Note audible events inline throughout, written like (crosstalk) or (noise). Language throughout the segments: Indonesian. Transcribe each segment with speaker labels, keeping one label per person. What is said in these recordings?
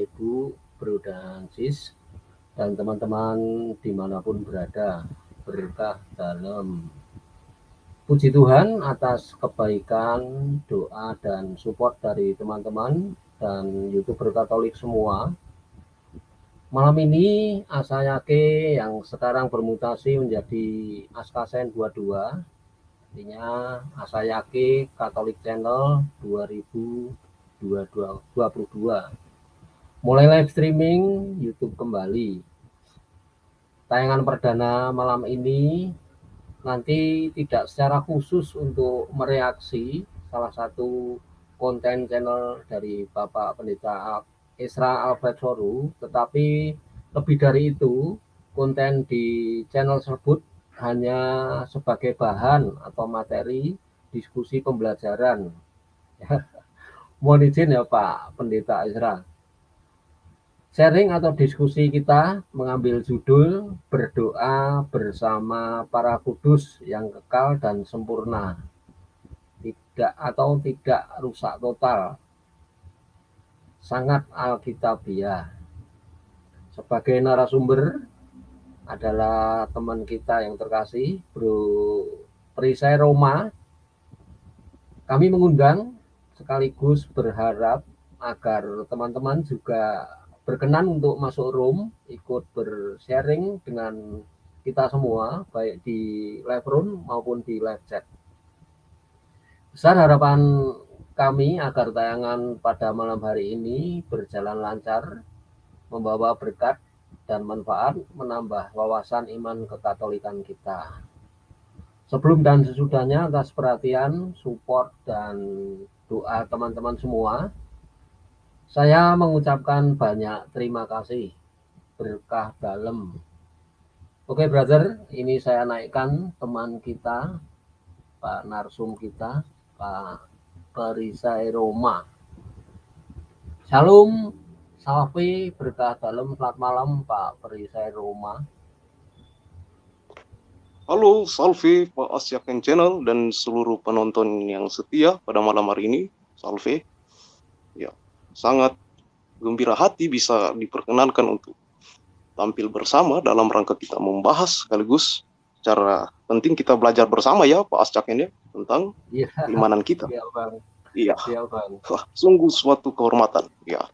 Speaker 1: Ibu, Bro dan Sis, dan teman-teman di mana pun berada, berkah dalam puji Tuhan atas kebaikan, doa, dan support dari teman-teman dan youtuber Katolik semua. Malam ini Asayake yang sekarang bermutasi menjadi Askasen 22 artinya Asayake Katolik Channel 2022 mulai live streaming YouTube kembali tayangan perdana malam ini nanti tidak secara khusus untuk mereaksi salah satu konten channel dari Bapak Pendeta Isra Albert Soru tetapi lebih dari itu konten di channel tersebut hanya sebagai bahan atau materi diskusi pembelajaran. (laughs) Mohon izin ya Pak Pendeta Isra. Sharing atau diskusi kita mengambil judul berdoa bersama para kudus yang kekal dan sempurna. Tidak atau tidak rusak total. Sangat alkitabiah. Sebagai narasumber adalah teman kita yang terkasih, Bro Perisai Roma. Kami mengundang sekaligus berharap agar teman-teman juga berkenan untuk masuk room, ikut bersharing dengan kita semua, baik di live room maupun di live chat. Besar harapan kami agar tayangan pada malam hari ini berjalan lancar, membawa berkat dan manfaat menambah wawasan iman kekatolikan kita. Sebelum dan sesudahnya atas perhatian, support, dan doa teman-teman semua, saya mengucapkan banyak terima kasih berkah dalam. Oke brother, ini saya naikkan teman kita, Pak Narsum kita, Pak Perisai Roma. Shalom, Salvi berkah dalam selamat malam Pak Perisai Roma.
Speaker 2: Halo Salvi, Pak Asyaken Channel dan seluruh penonton yang setia pada malam hari ini, Salvi. Ya, sangat gembira hati bisa diperkenankan untuk tampil bersama dalam rangka kita membahas sekaligus secara penting kita belajar bersama ya Pak Asyaken ya tentang ya. keimanan kita. Iya, Bang. Iya. Ya, Bang. Wah, sungguh suatu kehormatan. Ya.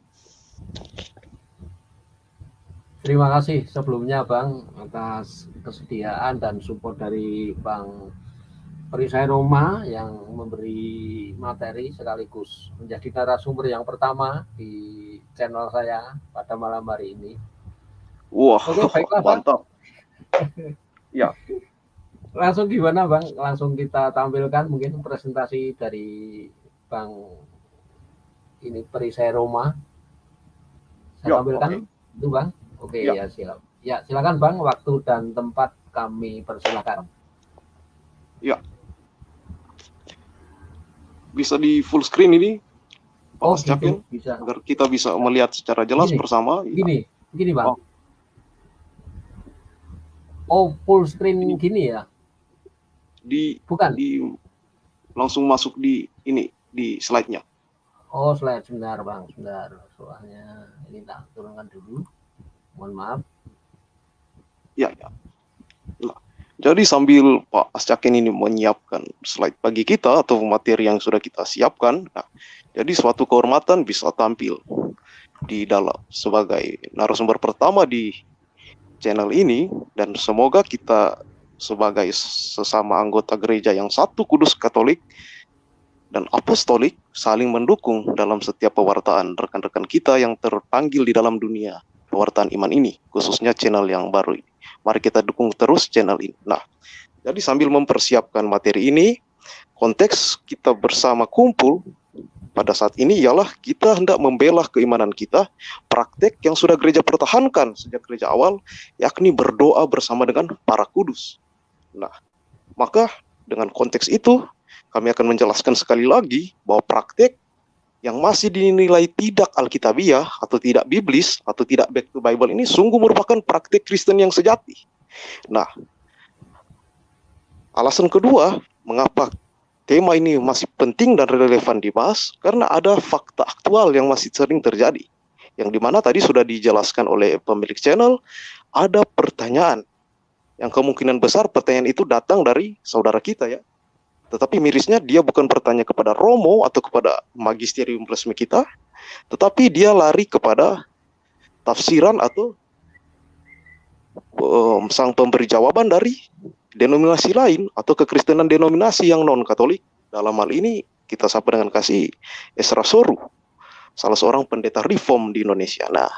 Speaker 1: Terima kasih sebelumnya Bang atas kesediaan dan support dari Bang Perisai Roma yang memberi materi sekaligus menjadi narasumber yang pertama di channel saya pada malam hari ini.
Speaker 2: Wah, Oke, baiklah, mantap. (laughs)
Speaker 1: ya. Langsung gimana Bang? Langsung kita tampilkan mungkin presentasi dari Bang ini Perisai Roma saya tampilkan okay. itu Bang. Oke ya. ya siap. Ya silakan Bang, waktu dan tempat kami persilakan.
Speaker 2: Ya. Bisa di full screen ini?
Speaker 1: Oh, gitu, bisa.
Speaker 2: Agar kita bisa melihat secara jelas
Speaker 1: gini,
Speaker 2: bersama.
Speaker 1: Gini, ya. gini Bang. Oh. oh, full screen ini. gini ya?
Speaker 2: Di bukan di langsung masuk di ini di slide-nya.
Speaker 1: Oh, slide sebentar, Bang. Sebentar. Soalnya ini tak turunkan dulu. Mohon maaf.
Speaker 2: Ya, ya. Jadi sambil Pak Ascakin ini menyiapkan slide bagi kita atau materi yang sudah kita siapkan, nah, jadi suatu kehormatan bisa tampil di dalam sebagai narasumber pertama di channel ini dan semoga kita sebagai sesama anggota gereja yang satu kudus katolik dan apostolik saling mendukung dalam setiap pewartaan rekan-rekan kita yang terpanggil di dalam dunia pewartaan iman ini, khususnya channel yang baru ini. Mari kita dukung terus channel ini. Nah, jadi sambil mempersiapkan materi ini, konteks kita bersama kumpul pada saat ini ialah kita hendak membela keimanan kita, praktek yang sudah gereja pertahankan sejak gereja awal, yakni berdoa bersama dengan para kudus. Nah, maka dengan konteks itu, kami akan menjelaskan sekali lagi bahwa praktek yang masih dinilai tidak alkitabiah atau tidak biblis atau tidak back to Bible ini sungguh merupakan praktik Kristen yang sejati. Nah, alasan kedua mengapa tema ini masih penting dan relevan dibahas karena ada fakta aktual yang masih sering terjadi. Yang di mana tadi sudah dijelaskan oleh pemilik channel, ada pertanyaan. Yang kemungkinan besar pertanyaan itu datang dari saudara kita ya. Tetapi mirisnya dia bukan bertanya kepada Romo atau kepada magisterium resmi kita, tetapi dia lari kepada tafsiran atau um, sang pemberi jawaban dari denominasi lain atau kekristenan denominasi yang non Katolik. Dalam hal ini kita sapa dengan kasih Esra Soru, salah seorang pendeta reform di Indonesia. Nah,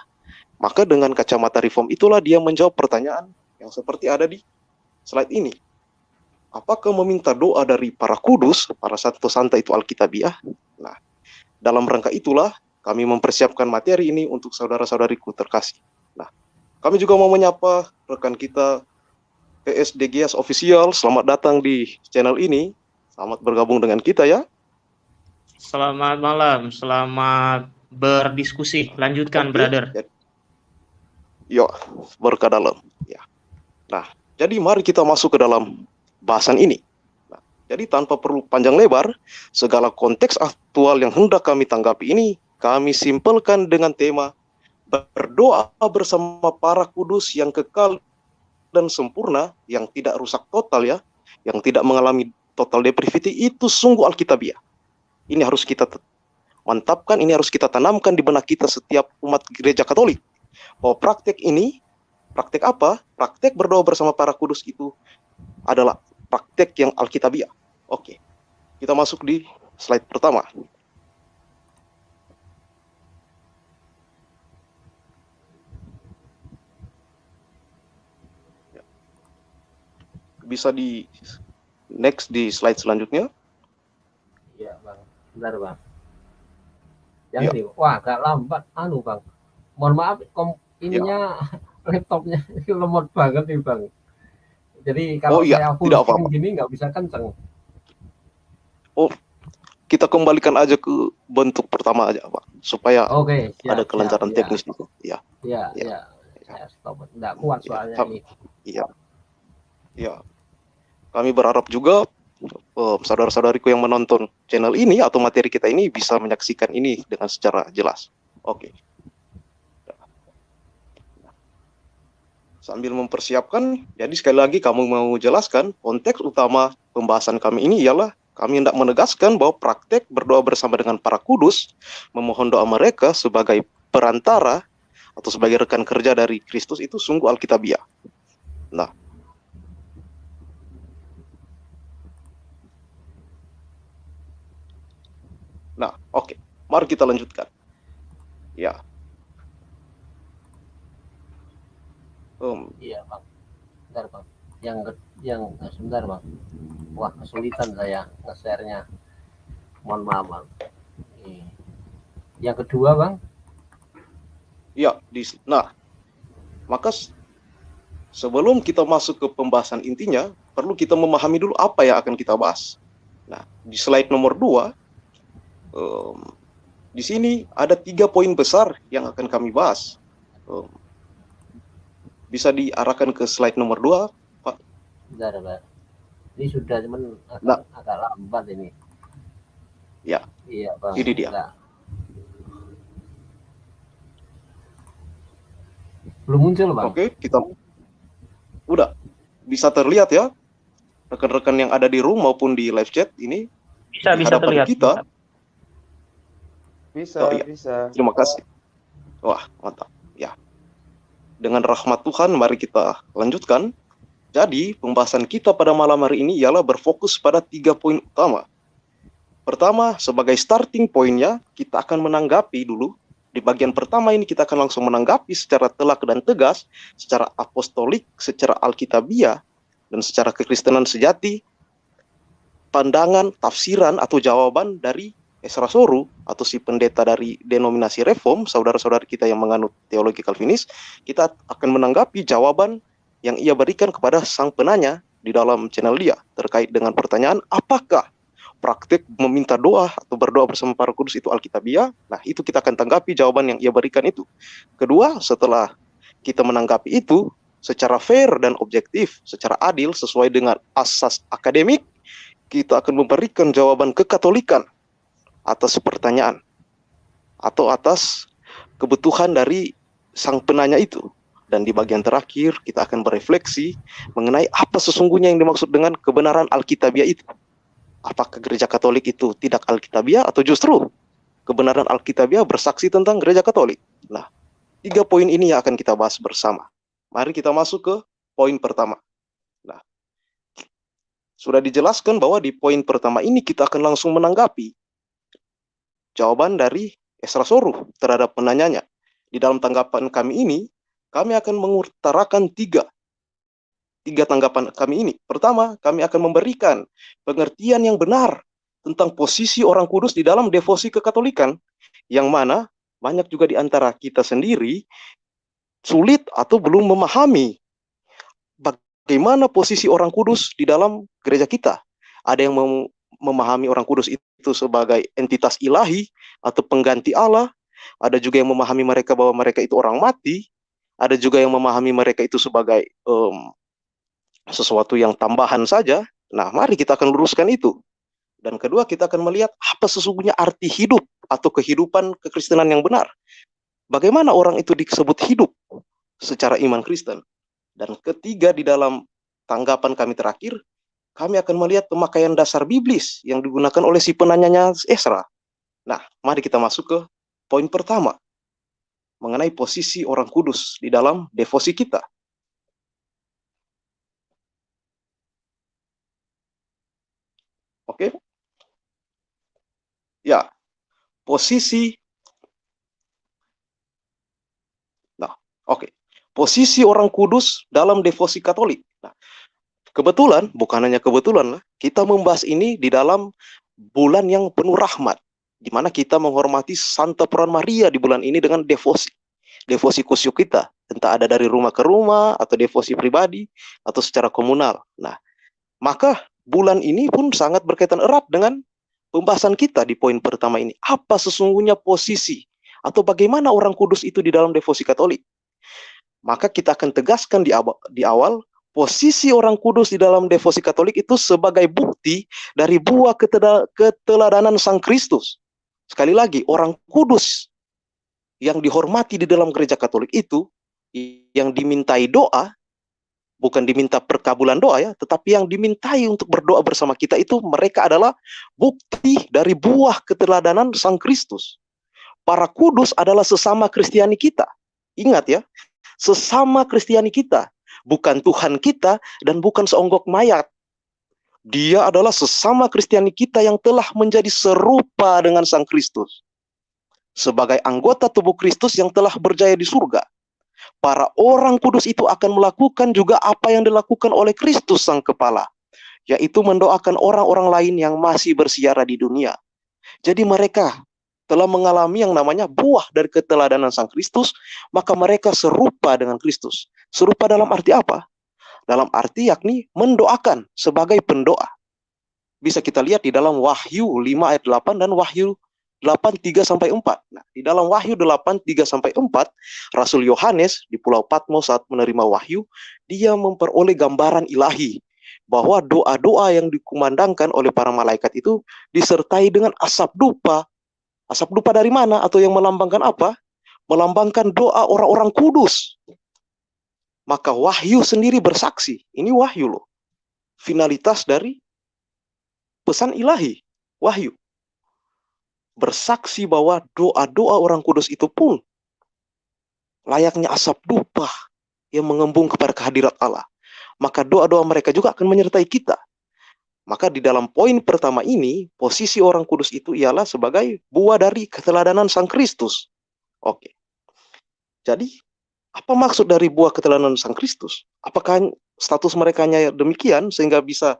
Speaker 2: maka dengan kacamata reform itulah dia menjawab pertanyaan yang seperti ada di slide ini. Apakah meminta doa dari para kudus, para satu santa itu Alkitabiah? Nah, dalam rangka itulah kami mempersiapkan materi ini untuk saudara-saudariku terkasih. Nah, kami juga mau menyapa rekan kita PSDGS Official, selamat datang di channel ini. Selamat bergabung dengan kita ya.
Speaker 3: Selamat malam, selamat berdiskusi. Lanjutkan, Oke, brother.
Speaker 2: Yo, berkah dalam. Ya. Nah, jadi mari kita masuk ke dalam bahasan ini. Nah, jadi tanpa perlu panjang lebar, segala konteks aktual yang hendak kami tanggapi ini, kami simpelkan dengan tema berdoa bersama para kudus yang kekal dan sempurna yang tidak rusak total ya, yang tidak mengalami total depravity itu sungguh alkitabiah. Ini harus kita mantapkan, ini harus kita tanamkan di benak kita setiap umat gereja Katolik. Bahwa praktek ini, praktek apa? Praktek berdoa bersama para kudus itu adalah praktek yang alkitabiah. Oke. Kita masuk di slide pertama. bisa di next di slide selanjutnya.
Speaker 1: Iya, Bang. Bentar, Bang. Yang ya. di, wah agak lambat anu, Bang. Mohon maaf kom ininya ya. (laughs) laptopnya lemot banget nih, Bang. Jadi kalau oh, iya. saya full Tidak apa -apa. gini nggak bisa kenceng.
Speaker 2: Oh, kita kembalikan aja ke bentuk pertama aja, Pak, supaya
Speaker 1: okay, siap,
Speaker 2: ada kelancaran siap, teknis itu.
Speaker 1: Ya. Iya, iya. Ya. stop. Enggak kuat iya, soalnya ya. ini.
Speaker 2: Iya. Iya. Kami berharap juga uh, saudara-saudariku yang menonton channel ini atau materi kita ini bisa menyaksikan ini dengan secara jelas. Oke. Okay. Sambil mempersiapkan, jadi sekali lagi kamu mau jelaskan konteks utama pembahasan kami ini ialah kami hendak menegaskan bahwa praktek berdoa bersama dengan para kudus, memohon doa mereka sebagai perantara atau sebagai rekan kerja dari Kristus itu sungguh alkitabiah. Nah, Nah, oke. Okay. Mari kita lanjutkan. Ya.
Speaker 1: Um. Iya, Bang. Bentar, Bang. Yang yang sebentar, Bang. Wah, kesulitan saya nge-share-nya. Mohon maaf, Bang. Yang kedua, Bang.
Speaker 2: Iya, di nah. Maka sebelum kita masuk ke pembahasan intinya, perlu kita memahami dulu apa yang akan kita bahas. Nah, di slide nomor 2 um, di sini ada tiga poin besar yang akan kami bahas. Um, bisa diarahkan ke slide nomor dua, Pak.
Speaker 1: Bentar, Pak. Ini sudah cuman agak, nah. agak lambat ini.
Speaker 2: Ya.
Speaker 1: Iya, Bang.
Speaker 2: Ini dia. Enggak.
Speaker 1: Belum muncul, Bang.
Speaker 2: Oke, kita udah bisa terlihat ya rekan-rekan yang ada di room maupun di live chat ini
Speaker 3: bisa bisa terlihat
Speaker 2: kita. Bisa
Speaker 4: bisa, oh, iya. bisa.
Speaker 2: Terima kasih. Wah, mantap. Dengan rahmat Tuhan, mari kita lanjutkan. Jadi, pembahasan kita pada malam hari ini ialah berfokus pada tiga poin utama. Pertama, sebagai starting pointnya, kita akan menanggapi dulu. Di bagian pertama ini kita akan langsung menanggapi secara telak dan tegas, secara apostolik, secara alkitabiah, dan secara kekristenan sejati, pandangan, tafsiran, atau jawaban dari Esra Soru atau si pendeta dari denominasi reform, saudara-saudara kita yang menganut teologi Calvinis, kita akan menanggapi jawaban yang ia berikan kepada sang penanya di dalam channel dia terkait dengan pertanyaan apakah praktik meminta doa atau berdoa bersama para kudus itu alkitabiah. Nah, itu kita akan tanggapi jawaban yang ia berikan itu. Kedua, setelah kita menanggapi itu secara fair dan objektif, secara adil sesuai dengan asas akademik, kita akan memberikan jawaban kekatolikan atas pertanyaan atau atas kebutuhan dari sang penanya itu. Dan di bagian terakhir kita akan berefleksi mengenai apa sesungguhnya yang dimaksud dengan kebenaran Alkitabiah itu. Apakah gereja Katolik itu tidak Alkitabiah atau justru kebenaran Alkitabiah bersaksi tentang gereja Katolik? Nah, tiga poin ini yang akan kita bahas bersama. Mari kita masuk ke poin pertama. Nah, sudah dijelaskan bahwa di poin pertama ini kita akan langsung menanggapi jawaban dari Esra Soruh terhadap penanyanya. Di dalam tanggapan kami ini, kami akan mengutarakan tiga tiga tanggapan kami ini. Pertama, kami akan memberikan pengertian yang benar tentang posisi orang kudus di dalam devosi kekatolikan, yang mana banyak juga di antara kita sendiri sulit atau belum memahami bagaimana posisi orang kudus di dalam gereja kita. Ada yang mem memahami orang kudus itu sebagai entitas ilahi atau pengganti Allah, ada juga yang memahami mereka bahwa mereka itu orang mati, ada juga yang memahami mereka itu sebagai um, sesuatu yang tambahan saja. Nah, mari kita akan luruskan itu. Dan kedua, kita akan melihat apa sesungguhnya arti hidup atau kehidupan kekristenan yang benar. Bagaimana orang itu disebut hidup secara iman Kristen. Dan ketiga, di dalam tanggapan kami terakhir, kami akan melihat pemakaian dasar biblis yang digunakan oleh si penanyanya Esra. Nah, mari kita masuk ke poin pertama mengenai posisi orang kudus di dalam devosi kita. Oke. Ya. Posisi Nah, oke. Posisi orang kudus dalam devosi Katolik. Nah, kebetulan, bukan hanya kebetulan lah, kita membahas ini di dalam bulan yang penuh rahmat di mana kita menghormati Santa Peran Maria di bulan ini dengan devosi. Devosi kusyuk kita, entah ada dari rumah ke rumah, atau devosi pribadi, atau secara komunal. Nah, maka bulan ini pun sangat berkaitan erat dengan pembahasan kita di poin pertama ini. Apa sesungguhnya posisi, atau bagaimana orang kudus itu di dalam devosi katolik? Maka kita akan tegaskan di awal, di awal posisi orang kudus di dalam devosi katolik itu sebagai bukti dari buah keteladanan Sang Kristus. Sekali lagi, orang kudus yang dihormati di dalam gereja Katolik itu yang dimintai doa bukan diminta perkabulan doa ya, tetapi yang dimintai untuk berdoa bersama kita itu mereka adalah bukti dari buah keteladanan Sang Kristus. Para kudus adalah sesama Kristiani kita. Ingat ya, sesama Kristiani kita, bukan Tuhan kita dan bukan seonggok mayat. Dia adalah sesama Kristiani kita yang telah menjadi serupa dengan Sang Kristus. Sebagai anggota tubuh Kristus yang telah berjaya di surga. Para orang kudus itu akan melakukan juga apa yang dilakukan oleh Kristus Sang Kepala. Yaitu mendoakan orang-orang lain yang masih bersiara di dunia. Jadi mereka telah mengalami yang namanya buah dari keteladanan Sang Kristus, maka mereka serupa dengan Kristus. Serupa dalam arti apa? dalam arti yakni mendoakan sebagai pendoa. Bisa kita lihat di dalam Wahyu 5 ayat 8 dan Wahyu 8 3 sampai 4. Nah, di dalam Wahyu 8 3 sampai 4, Rasul Yohanes di Pulau Patmos saat menerima wahyu, dia memperoleh gambaran ilahi bahwa doa-doa yang dikumandangkan oleh para malaikat itu disertai dengan asap dupa. Asap dupa dari mana atau yang melambangkan apa? Melambangkan doa orang-orang kudus maka wahyu sendiri bersaksi. Ini wahyu loh. Finalitas dari pesan ilahi, wahyu. Bersaksi bahwa doa-doa orang kudus itu pun layaknya asap dupa yang mengembung kepada kehadirat Allah. Maka doa-doa mereka juga akan menyertai kita. Maka di dalam poin pertama ini, posisi orang kudus itu ialah sebagai buah dari keteladanan Sang Kristus. Oke. Jadi apa maksud dari buah keteladanan Sang Kristus? Apakah status mereka hanya demikian sehingga bisa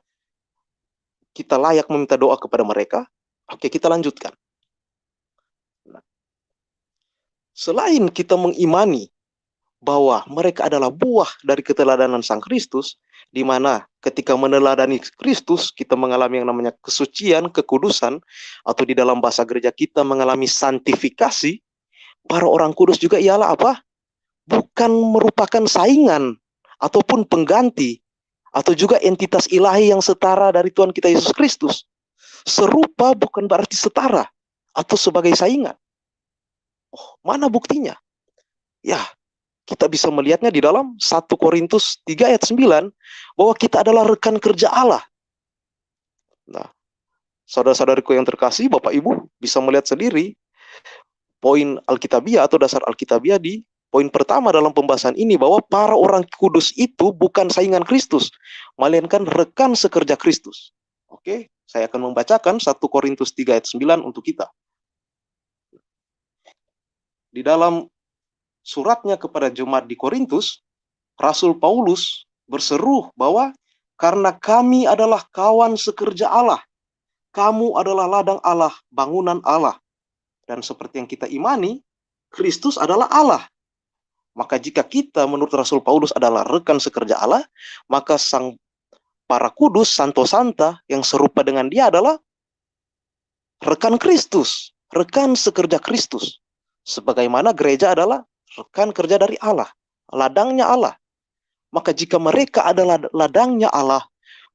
Speaker 2: kita layak meminta doa kepada mereka? Oke, kita lanjutkan. Nah, selain kita mengimani bahwa mereka adalah buah dari keteladanan Sang Kristus, di mana ketika meneladani Kristus kita mengalami yang namanya kesucian, kekudusan, atau di dalam bahasa gereja kita mengalami santifikasi, para orang kudus juga ialah apa? Bukan merupakan saingan ataupun pengganti atau juga entitas ilahi yang setara dari Tuhan kita Yesus Kristus. Serupa bukan berarti setara atau sebagai saingan. Oh, mana buktinya? Ya, kita bisa melihatnya di dalam 1 Korintus 3 ayat 9 bahwa kita adalah rekan kerja Allah. Nah, saudara-saudariku yang terkasih, Bapak Ibu bisa melihat sendiri poin Alkitabiah atau dasar Alkitabiah di poin pertama dalam pembahasan ini bahwa para orang kudus itu bukan saingan Kristus, melainkan rekan sekerja Kristus. Oke, saya akan membacakan 1 Korintus 3 ayat 9 untuk kita. Di dalam suratnya kepada jemaat di Korintus, Rasul Paulus berseru bahwa karena kami adalah kawan sekerja Allah, kamu adalah ladang Allah, bangunan Allah, dan seperti yang kita imani, Kristus adalah Allah. Maka jika kita menurut Rasul Paulus adalah rekan sekerja Allah, maka sang para kudus, santo santa yang serupa dengan dia adalah rekan Kristus, rekan sekerja Kristus. Sebagaimana gereja adalah rekan kerja dari Allah, ladangnya Allah. Maka jika mereka adalah ladangnya Allah,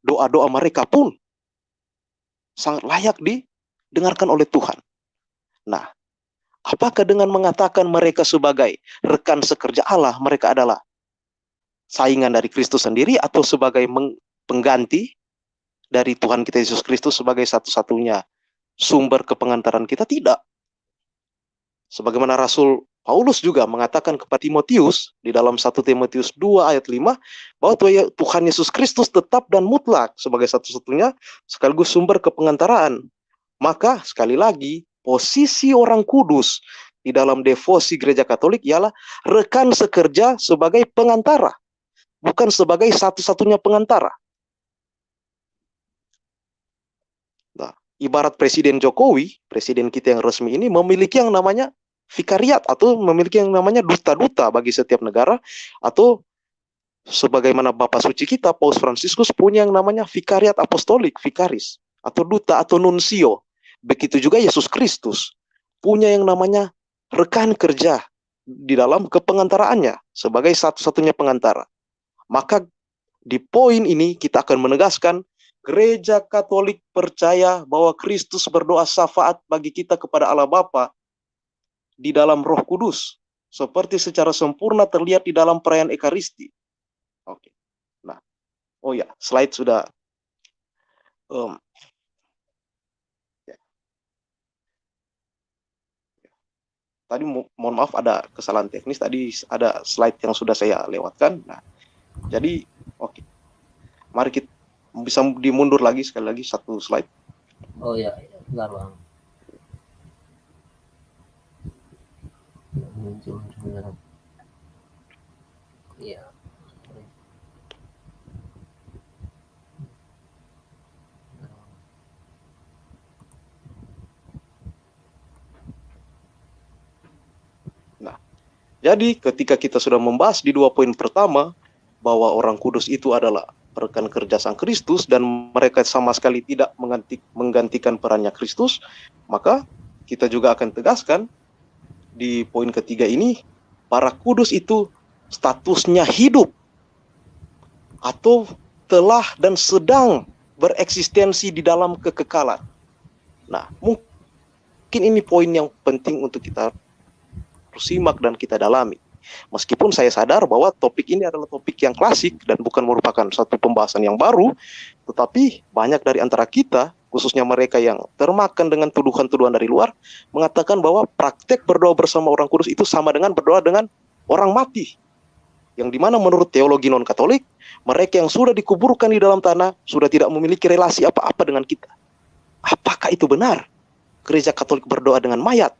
Speaker 2: doa-doa mereka pun sangat layak didengarkan oleh Tuhan. Nah, apakah dengan mengatakan mereka sebagai rekan sekerja Allah, mereka adalah saingan dari Kristus sendiri atau sebagai pengganti dari Tuhan kita Yesus Kristus sebagai satu-satunya sumber kepengantaran kita? Tidak. Sebagaimana Rasul Paulus juga mengatakan kepada Timotius di dalam 1 Timotius 2 ayat 5 bahwa Tuhan Yesus Kristus tetap dan mutlak sebagai satu-satunya sekaligus sumber kepengantaraan. Maka sekali lagi posisi orang kudus di dalam devosi gereja Katolik ialah rekan sekerja sebagai pengantara, bukan sebagai satu-satunya pengantara. Nah, ibarat Presiden Jokowi, presiden kita yang resmi ini memiliki yang namanya vikariat atau memiliki yang namanya duta-duta bagi setiap negara atau sebagaimana Bapak suci kita Paus Fransiskus punya yang namanya vikariat apostolik, vikaris atau duta atau nuncio Begitu juga Yesus Kristus punya yang namanya rekan kerja di dalam kepengantaraannya sebagai satu-satunya pengantara. Maka di poin ini kita akan menegaskan gereja Katolik percaya bahwa Kristus berdoa syafaat bagi kita kepada Allah Bapa di dalam Roh Kudus seperti secara sempurna terlihat di dalam perayaan Ekaristi. Oke. Nah, oh ya, slide sudah um, tadi mo mohon maaf ada kesalahan teknis tadi ada slide yang sudah saya lewatkan. Nah, jadi oke. Okay. Mari kita bisa dimundur lagi sekali lagi satu slide.
Speaker 1: Oh ya, bentar bang. Iya.
Speaker 2: Jadi ketika kita sudah membahas di dua poin pertama bahwa orang kudus itu adalah rekan kerja Sang Kristus dan mereka sama sekali tidak mengganti, menggantikan perannya Kristus, maka kita juga akan tegaskan di poin ketiga ini para kudus itu statusnya hidup atau telah dan sedang bereksistensi di dalam kekekalan. Nah, mungkin ini poin yang penting untuk kita simak dan kita dalami. Meskipun saya sadar bahwa topik ini adalah topik yang klasik dan bukan merupakan satu pembahasan yang baru, tetapi banyak dari antara kita, khususnya mereka yang termakan dengan tuduhan-tuduhan dari luar, mengatakan bahwa praktek berdoa bersama orang kudus itu sama dengan berdoa dengan orang mati. Yang di mana menurut teologi non-katolik, mereka yang sudah dikuburkan di dalam tanah sudah tidak memiliki relasi apa-apa dengan kita. Apakah itu benar? Gereja Katolik berdoa dengan mayat?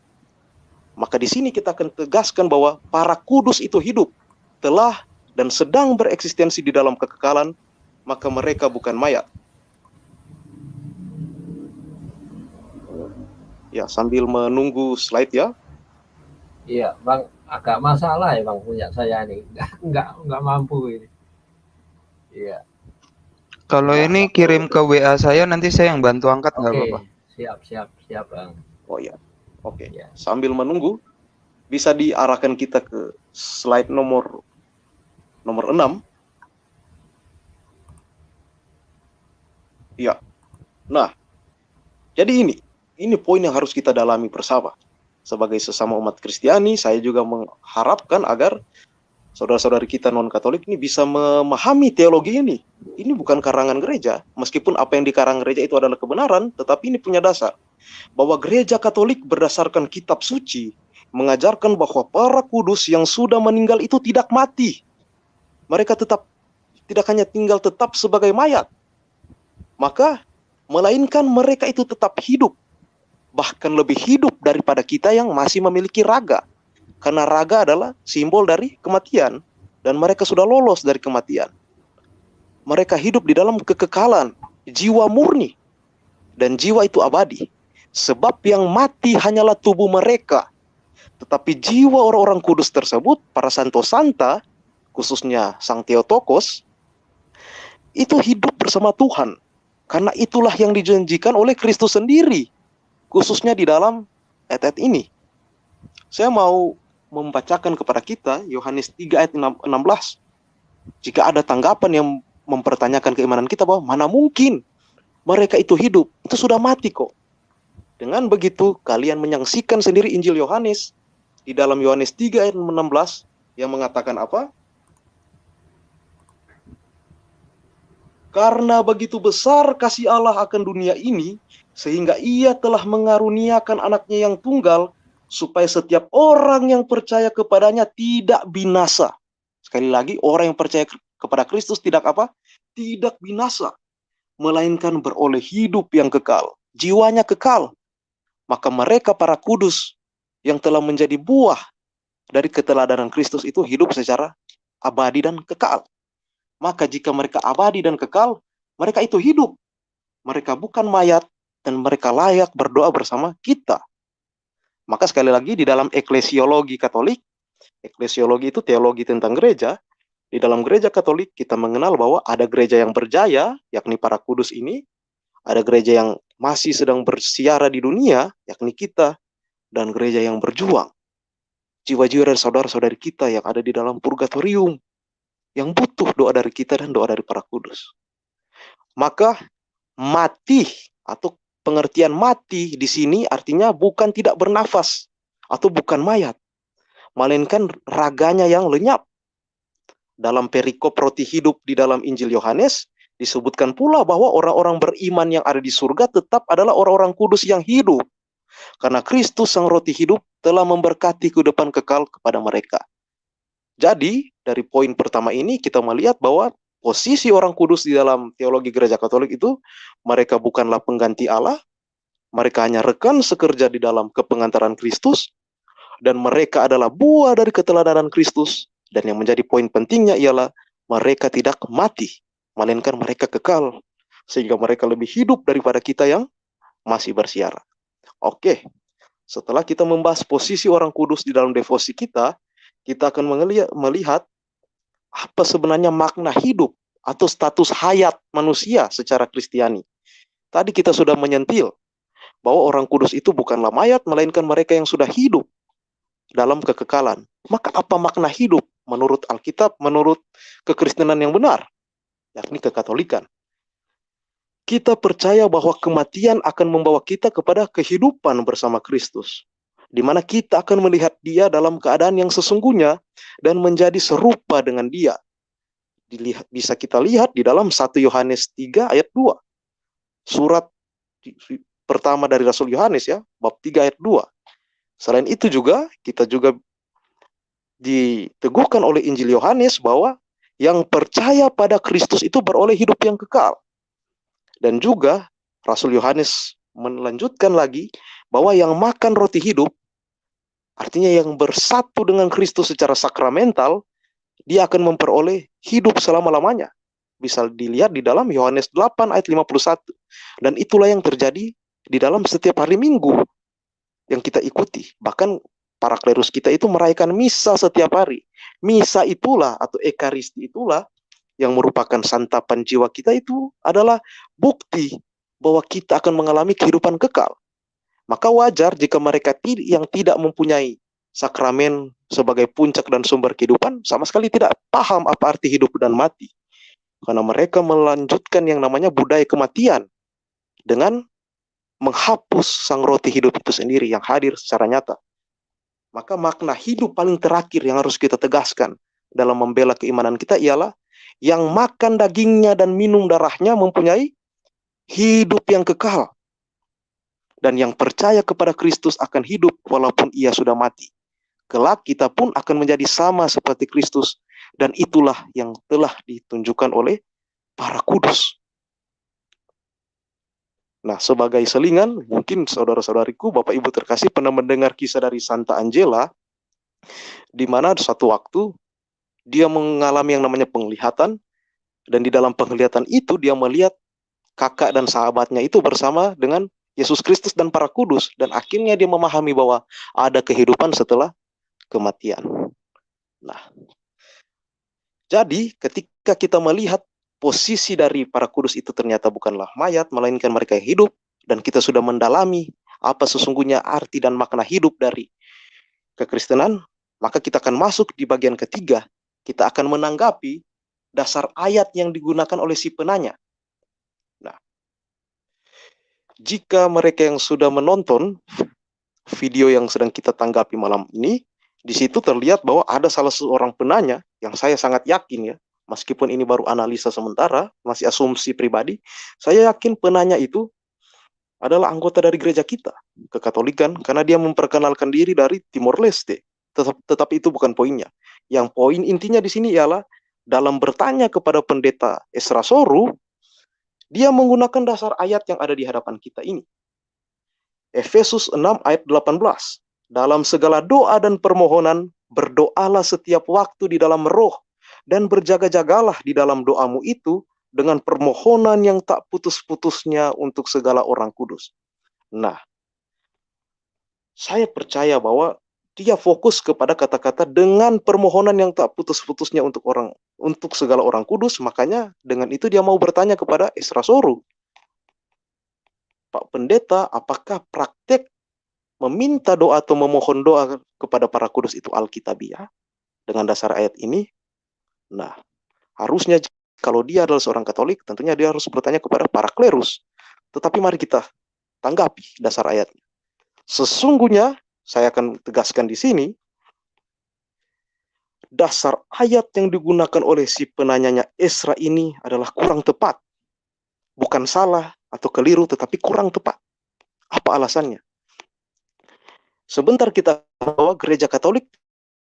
Speaker 2: Maka di sini kita akan tegaskan bahwa para kudus itu hidup, telah dan sedang bereksistensi di dalam kekekalan, maka mereka bukan mayat. Ya, sambil menunggu slide ya.
Speaker 1: Iya, Bang, agak masalah ya Bang punya saya ini. Enggak enggak enggak mampu ini. Iya.
Speaker 5: Kalau ini kirim ke WA saya nanti saya yang bantu angkat nggak
Speaker 1: apa-apa. Siap, siap, siap, Bang.
Speaker 2: Oh iya. Oke, okay. ya. sambil menunggu bisa diarahkan kita ke slide nomor nomor 6. Ya. Nah, jadi ini, ini poin yang harus kita dalami bersama. Sebagai sesama umat Kristiani, saya juga mengharapkan agar saudara-saudari kita non-Katolik ini bisa memahami teologi ini. Ini bukan karangan gereja, meskipun apa yang dikarang gereja itu adalah kebenaran, tetapi ini punya dasar. Bahwa gereja Katolik berdasarkan kitab suci, mengajarkan bahwa para kudus yang sudah meninggal itu tidak mati. Mereka tetap tidak hanya tinggal tetap sebagai mayat, maka melainkan mereka itu tetap hidup, bahkan lebih hidup daripada kita yang masih memiliki raga. Karena raga adalah simbol dari kematian dan mereka sudah lolos dari kematian. Mereka hidup di dalam kekekalan, jiwa murni dan jiwa itu abadi. Sebab yang mati hanyalah tubuh mereka, tetapi jiwa orang-orang kudus tersebut, para santo santa, khususnya Sang Theotokos, itu hidup bersama Tuhan. Karena itulah yang dijanjikan oleh Kristus sendiri, khususnya di dalam ayat-ayat ini. Saya mau membacakan kepada kita Yohanes 3 ayat 16. Jika ada tanggapan yang mempertanyakan keimanan kita bahwa mana mungkin mereka itu hidup, itu sudah mati kok. Dengan begitu kalian menyaksikan sendiri Injil Yohanes di dalam Yohanes 3 ayat 16 yang mengatakan apa? Karena begitu besar kasih Allah akan dunia ini, sehingga ia telah mengaruniakan anaknya yang tunggal, supaya setiap orang yang percaya kepadanya tidak binasa. Sekali lagi, orang yang percaya kepada Kristus tidak apa? Tidak binasa, melainkan beroleh hidup yang kekal. Jiwanya kekal. Maka mereka para kudus yang telah menjadi buah dari keteladanan Kristus itu hidup secara abadi dan kekal. Maka jika mereka abadi dan kekal, mereka itu hidup. Mereka bukan mayat dan mereka layak berdoa bersama kita. Maka sekali lagi di dalam eklesiologi Katolik, eklesiologi itu teologi tentang gereja, di dalam gereja Katolik kita mengenal bahwa ada gereja yang berjaya, yakni para kudus ini, ada gereja yang masih sedang bersiara di dunia, yakni kita, dan gereja yang berjuang. Jiwa-jiwa dan saudara-saudari kita yang ada di dalam purgatorium, yang butuh doa dari kita dan doa dari para kudus. Maka mati atau pengertian mati di sini artinya bukan tidak bernafas atau bukan mayat, melainkan raganya yang lenyap. Dalam perikop roti hidup di dalam Injil Yohanes disebutkan pula bahwa orang-orang beriman yang ada di surga tetap adalah orang-orang kudus yang hidup. Karena Kristus sang roti hidup telah memberkati kehidupan kekal kepada mereka. Jadi, dari poin pertama ini kita melihat bahwa posisi orang kudus di dalam teologi gereja Katolik itu mereka bukanlah pengganti Allah, mereka hanya rekan sekerja di dalam kepengantaran Kristus dan mereka adalah buah dari keteladanan Kristus dan yang menjadi poin pentingnya ialah mereka tidak mati, melainkan mereka kekal sehingga mereka lebih hidup daripada kita yang masih bersiara. Oke. Setelah kita membahas posisi orang kudus di dalam devosi kita, kita akan melihat apa sebenarnya makna hidup atau status hayat manusia secara Kristiani. Tadi kita sudah menyentil bahwa orang kudus itu bukanlah mayat, melainkan mereka yang sudah hidup dalam kekekalan. Maka apa makna hidup menurut Alkitab, menurut kekristenan yang benar, yakni kekatolikan? Kita percaya bahwa kematian akan membawa kita kepada kehidupan bersama Kristus di mana kita akan melihat dia dalam keadaan yang sesungguhnya dan menjadi serupa dengan dia. Dilihat, bisa kita lihat di dalam 1 Yohanes 3 ayat 2. Surat pertama dari Rasul Yohanes ya, bab 3 ayat 2. Selain itu juga kita juga diteguhkan oleh Injil Yohanes bahwa yang percaya pada Kristus itu beroleh hidup yang kekal. Dan juga Rasul Yohanes melanjutkan lagi bahwa yang makan roti hidup Artinya yang bersatu dengan Kristus secara sakramental, dia akan memperoleh hidup selama-lamanya. Bisa dilihat di dalam Yohanes 8 ayat 51. Dan itulah yang terjadi di dalam setiap hari Minggu yang kita ikuti. Bahkan para klerus kita itu merayakan misa setiap hari. Misa itulah atau ekaristi itulah yang merupakan santapan jiwa kita itu adalah bukti bahwa kita akan mengalami kehidupan kekal. Maka wajar jika mereka yang tidak mempunyai sakramen sebagai puncak dan sumber kehidupan sama sekali tidak paham apa arti hidup dan mati. Karena mereka melanjutkan yang namanya budaya kematian dengan menghapus sang roti hidup itu sendiri yang hadir secara nyata. Maka makna hidup paling terakhir yang harus kita tegaskan dalam membela keimanan kita ialah yang makan dagingnya dan minum darahnya mempunyai hidup yang kekal. Dan yang percaya kepada Kristus akan hidup walaupun ia sudah mati. Kelak kita pun akan menjadi sama seperti Kristus. Dan itulah yang telah ditunjukkan oleh para kudus. Nah, sebagai selingan, mungkin saudara-saudariku, Bapak Ibu terkasih pernah mendengar kisah dari Santa Angela, di mana suatu waktu dia mengalami yang namanya penglihatan, dan di dalam penglihatan itu dia melihat kakak dan sahabatnya itu bersama dengan Yesus Kristus dan para kudus, dan akhirnya dia memahami bahwa ada kehidupan setelah kematian. Nah, jadi ketika kita melihat posisi dari para kudus itu ternyata bukanlah mayat, melainkan mereka yang hidup, dan kita sudah mendalami apa sesungguhnya arti dan makna hidup dari kekristenan, maka kita akan masuk di bagian ketiga. Kita akan menanggapi dasar ayat yang digunakan oleh si penanya. Nah, jika mereka yang sudah menonton video yang sedang kita tanggapi malam ini, di situ terlihat bahwa ada salah seorang penanya yang saya sangat yakin ya, meskipun ini baru analisa sementara, masih asumsi pribadi, saya yakin penanya itu adalah anggota dari gereja kita, kekatolikan, karena dia memperkenalkan diri dari Timor Leste. Tetap, tetapi itu bukan poinnya. Yang poin intinya di sini ialah dalam bertanya kepada pendeta Esra Soru, dia menggunakan dasar ayat yang ada di hadapan kita ini. Efesus 6 ayat 18. Dalam segala doa dan permohonan, berdoalah setiap waktu di dalam roh dan berjaga-jagalah di dalam doamu itu dengan permohonan yang tak putus-putusnya untuk segala orang kudus. Nah, saya percaya bahwa dia fokus kepada kata-kata dengan permohonan yang tak putus-putusnya untuk orang untuk segala orang kudus, makanya dengan itu dia mau bertanya kepada Esra Soru. Pak Pendeta, apakah praktek meminta doa atau memohon doa kepada para kudus itu Alkitabiah dengan dasar ayat ini? Nah, harusnya kalau dia adalah seorang Katolik, tentunya dia harus bertanya kepada para klerus. Tetapi mari kita tanggapi dasar ayatnya. Sesungguhnya, saya akan tegaskan di sini, dasar ayat yang digunakan oleh si penanyanya Esra ini adalah kurang tepat. Bukan salah atau keliru, tetapi kurang tepat. Apa alasannya? Sebentar kita bahwa gereja Katolik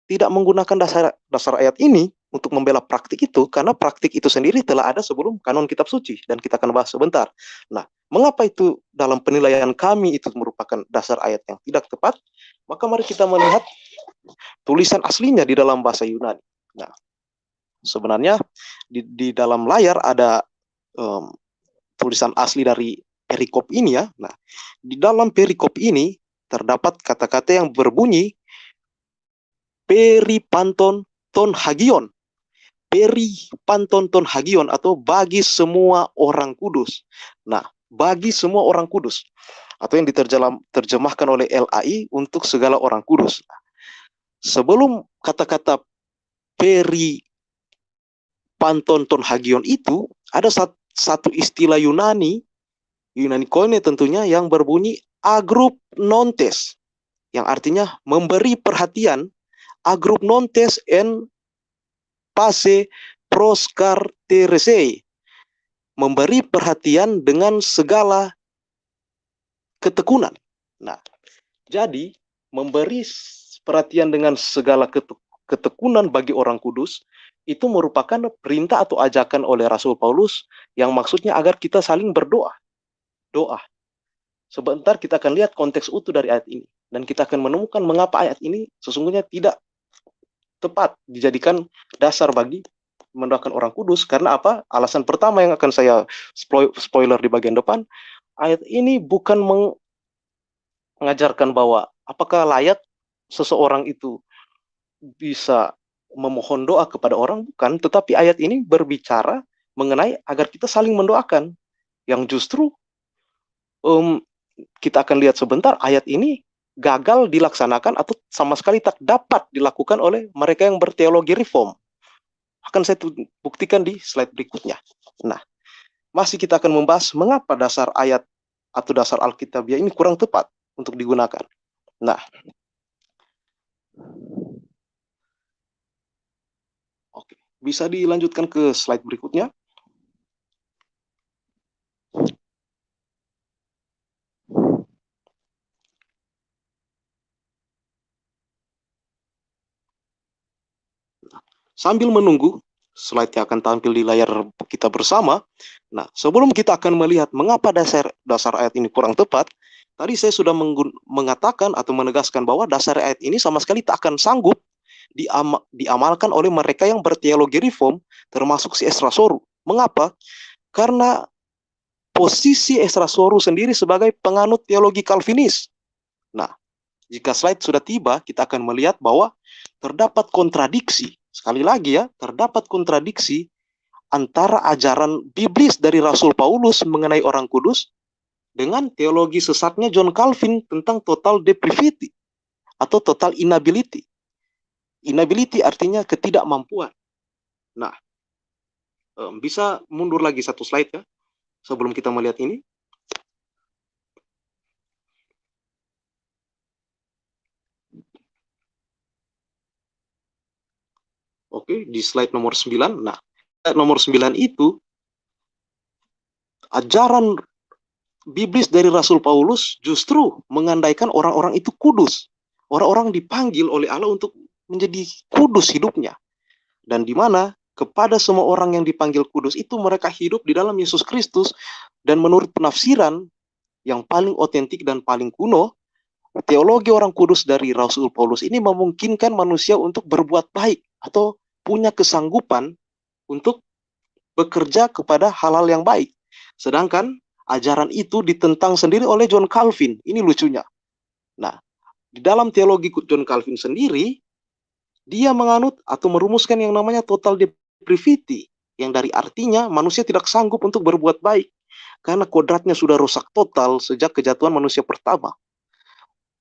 Speaker 2: tidak menggunakan dasar dasar ayat ini untuk membela praktik itu karena praktik itu sendiri telah ada sebelum kanon kitab suci dan kita akan bahas sebentar. Nah, mengapa itu dalam penilaian kami itu merupakan dasar ayat yang tidak tepat? Maka mari kita melihat tulisan aslinya di dalam bahasa Yunani. Nah, sebenarnya di, di dalam layar ada um, tulisan asli dari perikop ini ya. Nah, di dalam perikop ini terdapat kata-kata yang berbunyi peripanton ton hagion. Peripanton ton hagion atau bagi semua orang kudus. Nah, bagi semua orang kudus atau yang diterjemahkan oleh LAI untuk segala orang kudus. Sebelum kata-kata peri panton ton hagion itu ada satu istilah Yunani Yunani koine tentunya yang berbunyi agrup nontes yang artinya memberi perhatian agrup nontes en pase proscarteresei memberi perhatian dengan segala ketekunan. Nah, jadi memberi perhatian dengan segala ketekunan bagi orang kudus itu merupakan perintah atau ajakan oleh Rasul Paulus yang maksudnya agar kita saling berdoa. Doa. Sebentar kita akan lihat konteks utuh dari ayat ini dan kita akan menemukan mengapa ayat ini sesungguhnya tidak tepat dijadikan dasar bagi mendoakan orang kudus. Karena apa? Alasan pertama yang akan saya spoiler di bagian depan, ayat ini bukan mengajarkan bahwa apakah layak seseorang itu bisa memohon doa kepada orang? Bukan, tetapi ayat ini berbicara mengenai agar kita saling mendoakan. Yang justru um, kita akan lihat sebentar ayat ini gagal dilaksanakan atau sama sekali tak dapat dilakukan oleh mereka yang berteologi reform. akan saya buktikan di slide berikutnya. Nah, masih kita akan membahas mengapa dasar ayat atau dasar Alkitabiah ini kurang tepat untuk digunakan. Nah, oke, bisa dilanjutkan ke slide berikutnya. Sambil menunggu, slide yang akan tampil di layar kita bersama. Nah, sebelum kita akan melihat mengapa dasar dasar ayat ini kurang tepat, tadi saya sudah mengatakan atau menegaskan bahwa dasar ayat ini sama sekali tak akan sanggup diam diamalkan oleh mereka yang berteologi reform, termasuk si Esra Soru. Mengapa? Karena posisi Esra Soru sendiri sebagai penganut teologi Calvinis. Nah, jika slide sudah tiba, kita akan melihat bahwa terdapat kontradiksi Sekali lagi ya, terdapat kontradiksi antara ajaran biblis dari Rasul Paulus mengenai orang kudus dengan teologi sesatnya John Calvin tentang total depravity atau total inability. Inability artinya ketidakmampuan. Nah, bisa mundur lagi satu slide ya, sebelum kita melihat ini. Oke, di slide nomor 9. Nah, slide nomor 9 itu ajaran biblis dari Rasul Paulus justru mengandaikan orang-orang itu kudus. Orang-orang dipanggil oleh Allah untuk menjadi kudus hidupnya. Dan di mana kepada semua orang yang dipanggil kudus itu mereka hidup di dalam Yesus Kristus dan menurut penafsiran yang paling otentik dan paling kuno, teologi orang kudus dari Rasul Paulus ini memungkinkan manusia untuk berbuat baik atau punya kesanggupan untuk bekerja kepada hal-hal yang baik. Sedangkan ajaran itu ditentang sendiri oleh John Calvin. Ini lucunya. Nah, di dalam teologi John Calvin sendiri, dia menganut atau merumuskan yang namanya total depravity, yang dari artinya manusia tidak sanggup untuk berbuat baik karena kodratnya sudah rusak total sejak kejatuhan manusia pertama.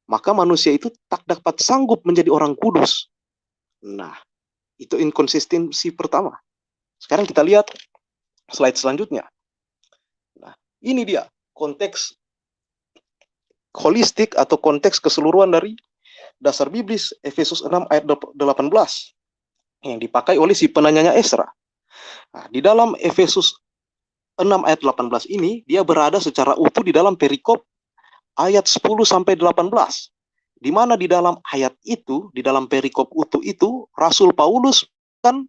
Speaker 2: Maka manusia itu tak dapat sanggup menjadi orang kudus. Nah, itu inkonsistensi pertama. Sekarang kita lihat slide selanjutnya. Nah, ini dia konteks holistik atau konteks keseluruhan dari dasar biblis Efesus 6 ayat 18 yang dipakai oleh si penanyanya Esra. Nah, di dalam Efesus 6 ayat 18 ini dia berada secara utuh di dalam perikop ayat 10 sampai 18 di mana di dalam ayat itu, di dalam perikop utuh itu, Rasul Paulus kan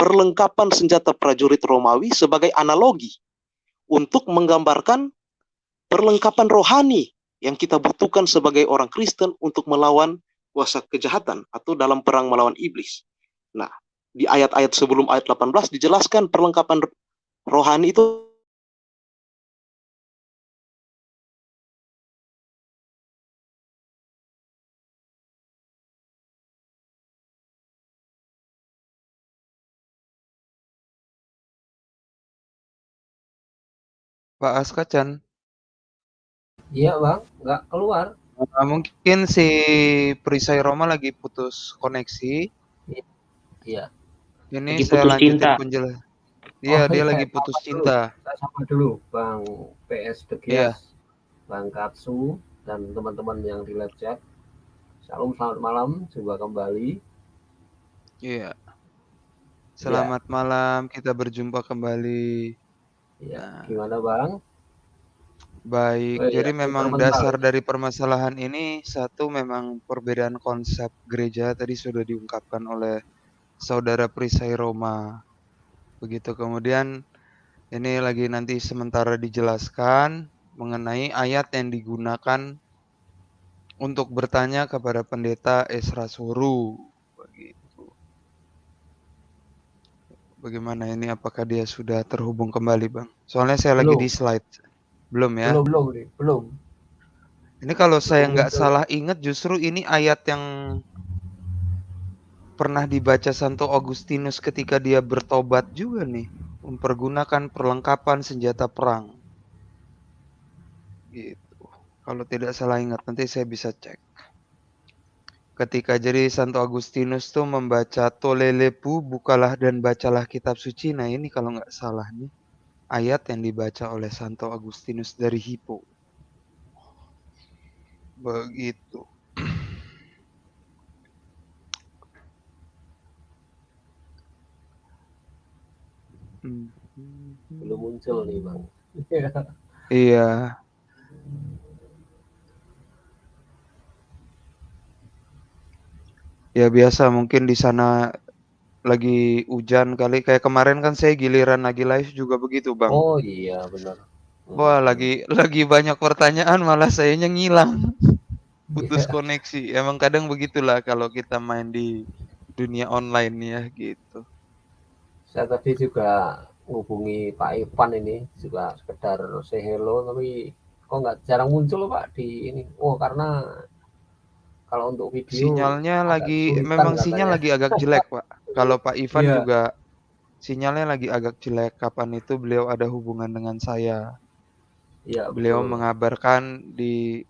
Speaker 2: perlengkapan senjata prajurit Romawi sebagai analogi untuk menggambarkan perlengkapan rohani yang kita butuhkan sebagai orang Kristen untuk melawan kuasa kejahatan atau dalam perang melawan iblis. Nah, di ayat-ayat sebelum ayat 18 dijelaskan perlengkapan rohani itu
Speaker 5: Pak Askacan.
Speaker 1: Iya bang, nggak keluar.
Speaker 5: Nah, mungkin si Perisai Roma lagi putus koneksi.
Speaker 1: Iya.
Speaker 5: Ini
Speaker 3: lagi
Speaker 5: saya lanjutin
Speaker 3: cinta.
Speaker 5: penjelas. Iya,
Speaker 1: Oh,
Speaker 5: dia
Speaker 1: iya,
Speaker 5: lagi putus
Speaker 1: dulu.
Speaker 5: cinta.
Speaker 1: Saya sama dulu Bang PS Degias,
Speaker 5: Iya.
Speaker 1: Bang Katsu, dan teman-teman yang di live chat. Salam selamat malam, coba kembali.
Speaker 5: Iya. Selamat malam, kita berjumpa kembali.
Speaker 1: Ya, gimana Bang?
Speaker 5: Baik,
Speaker 1: Oh, iya,
Speaker 5: jadi memang
Speaker 1: sebentar.
Speaker 5: dasar dari permasalahan ini satu memang perbedaan konsep gereja tadi sudah diungkapkan oleh saudara Perisai Roma. Begitu kemudian ini lagi nanti sementara dijelaskan mengenai ayat yang digunakan untuk bertanya kepada pendeta Esra Suru. Begitu. Bagaimana ini apakah dia sudah terhubung kembali, Bang? Soalnya saya lagi
Speaker 1: Belum.
Speaker 5: di slide. Belum ya?
Speaker 1: Belum, belum nih, belum.
Speaker 5: Ini kalau saya nggak salah ingat justru ini ayat yang pernah dibaca Santo Agustinus ketika dia bertobat juga nih, mempergunakan perlengkapan senjata perang. Gitu. Kalau tidak salah ingat nanti saya bisa cek. ketika jadi Santo Agustinus tuh membaca Tolelepu, bukalah dan bacalah kitab suci. Nah ini kalau nggak salah nih ayat yang dibaca oleh Santo Agustinus dari Hippo. Begitu.
Speaker 1: Belum muncul nih bang.
Speaker 5: Iya. Ya biasa mungkin di sana lagi hujan kali kayak kemarin kan saya giliran lagi live juga begitu bang.
Speaker 1: Oh iya benar.
Speaker 5: Wah lagi lagi banyak pertanyaan malah sayanya ngilang (laughs) putus yeah. koneksi. Emang kadang begitulah kalau kita main di dunia online ya gitu.
Speaker 1: Saya tadi juga hubungi Pak Ivan ini juga sekedar say hello tapi kok nggak jarang muncul Pak di ini. Oh karena kalau untuk video
Speaker 5: sinyalnya lagi memang katanya. sinyal lagi agak jelek pak (laughs) kalau Pak Ivan yeah. juga sinyalnya lagi agak jelek kapan itu beliau ada hubungan dengan saya yeah, beliau betul. mengabarkan di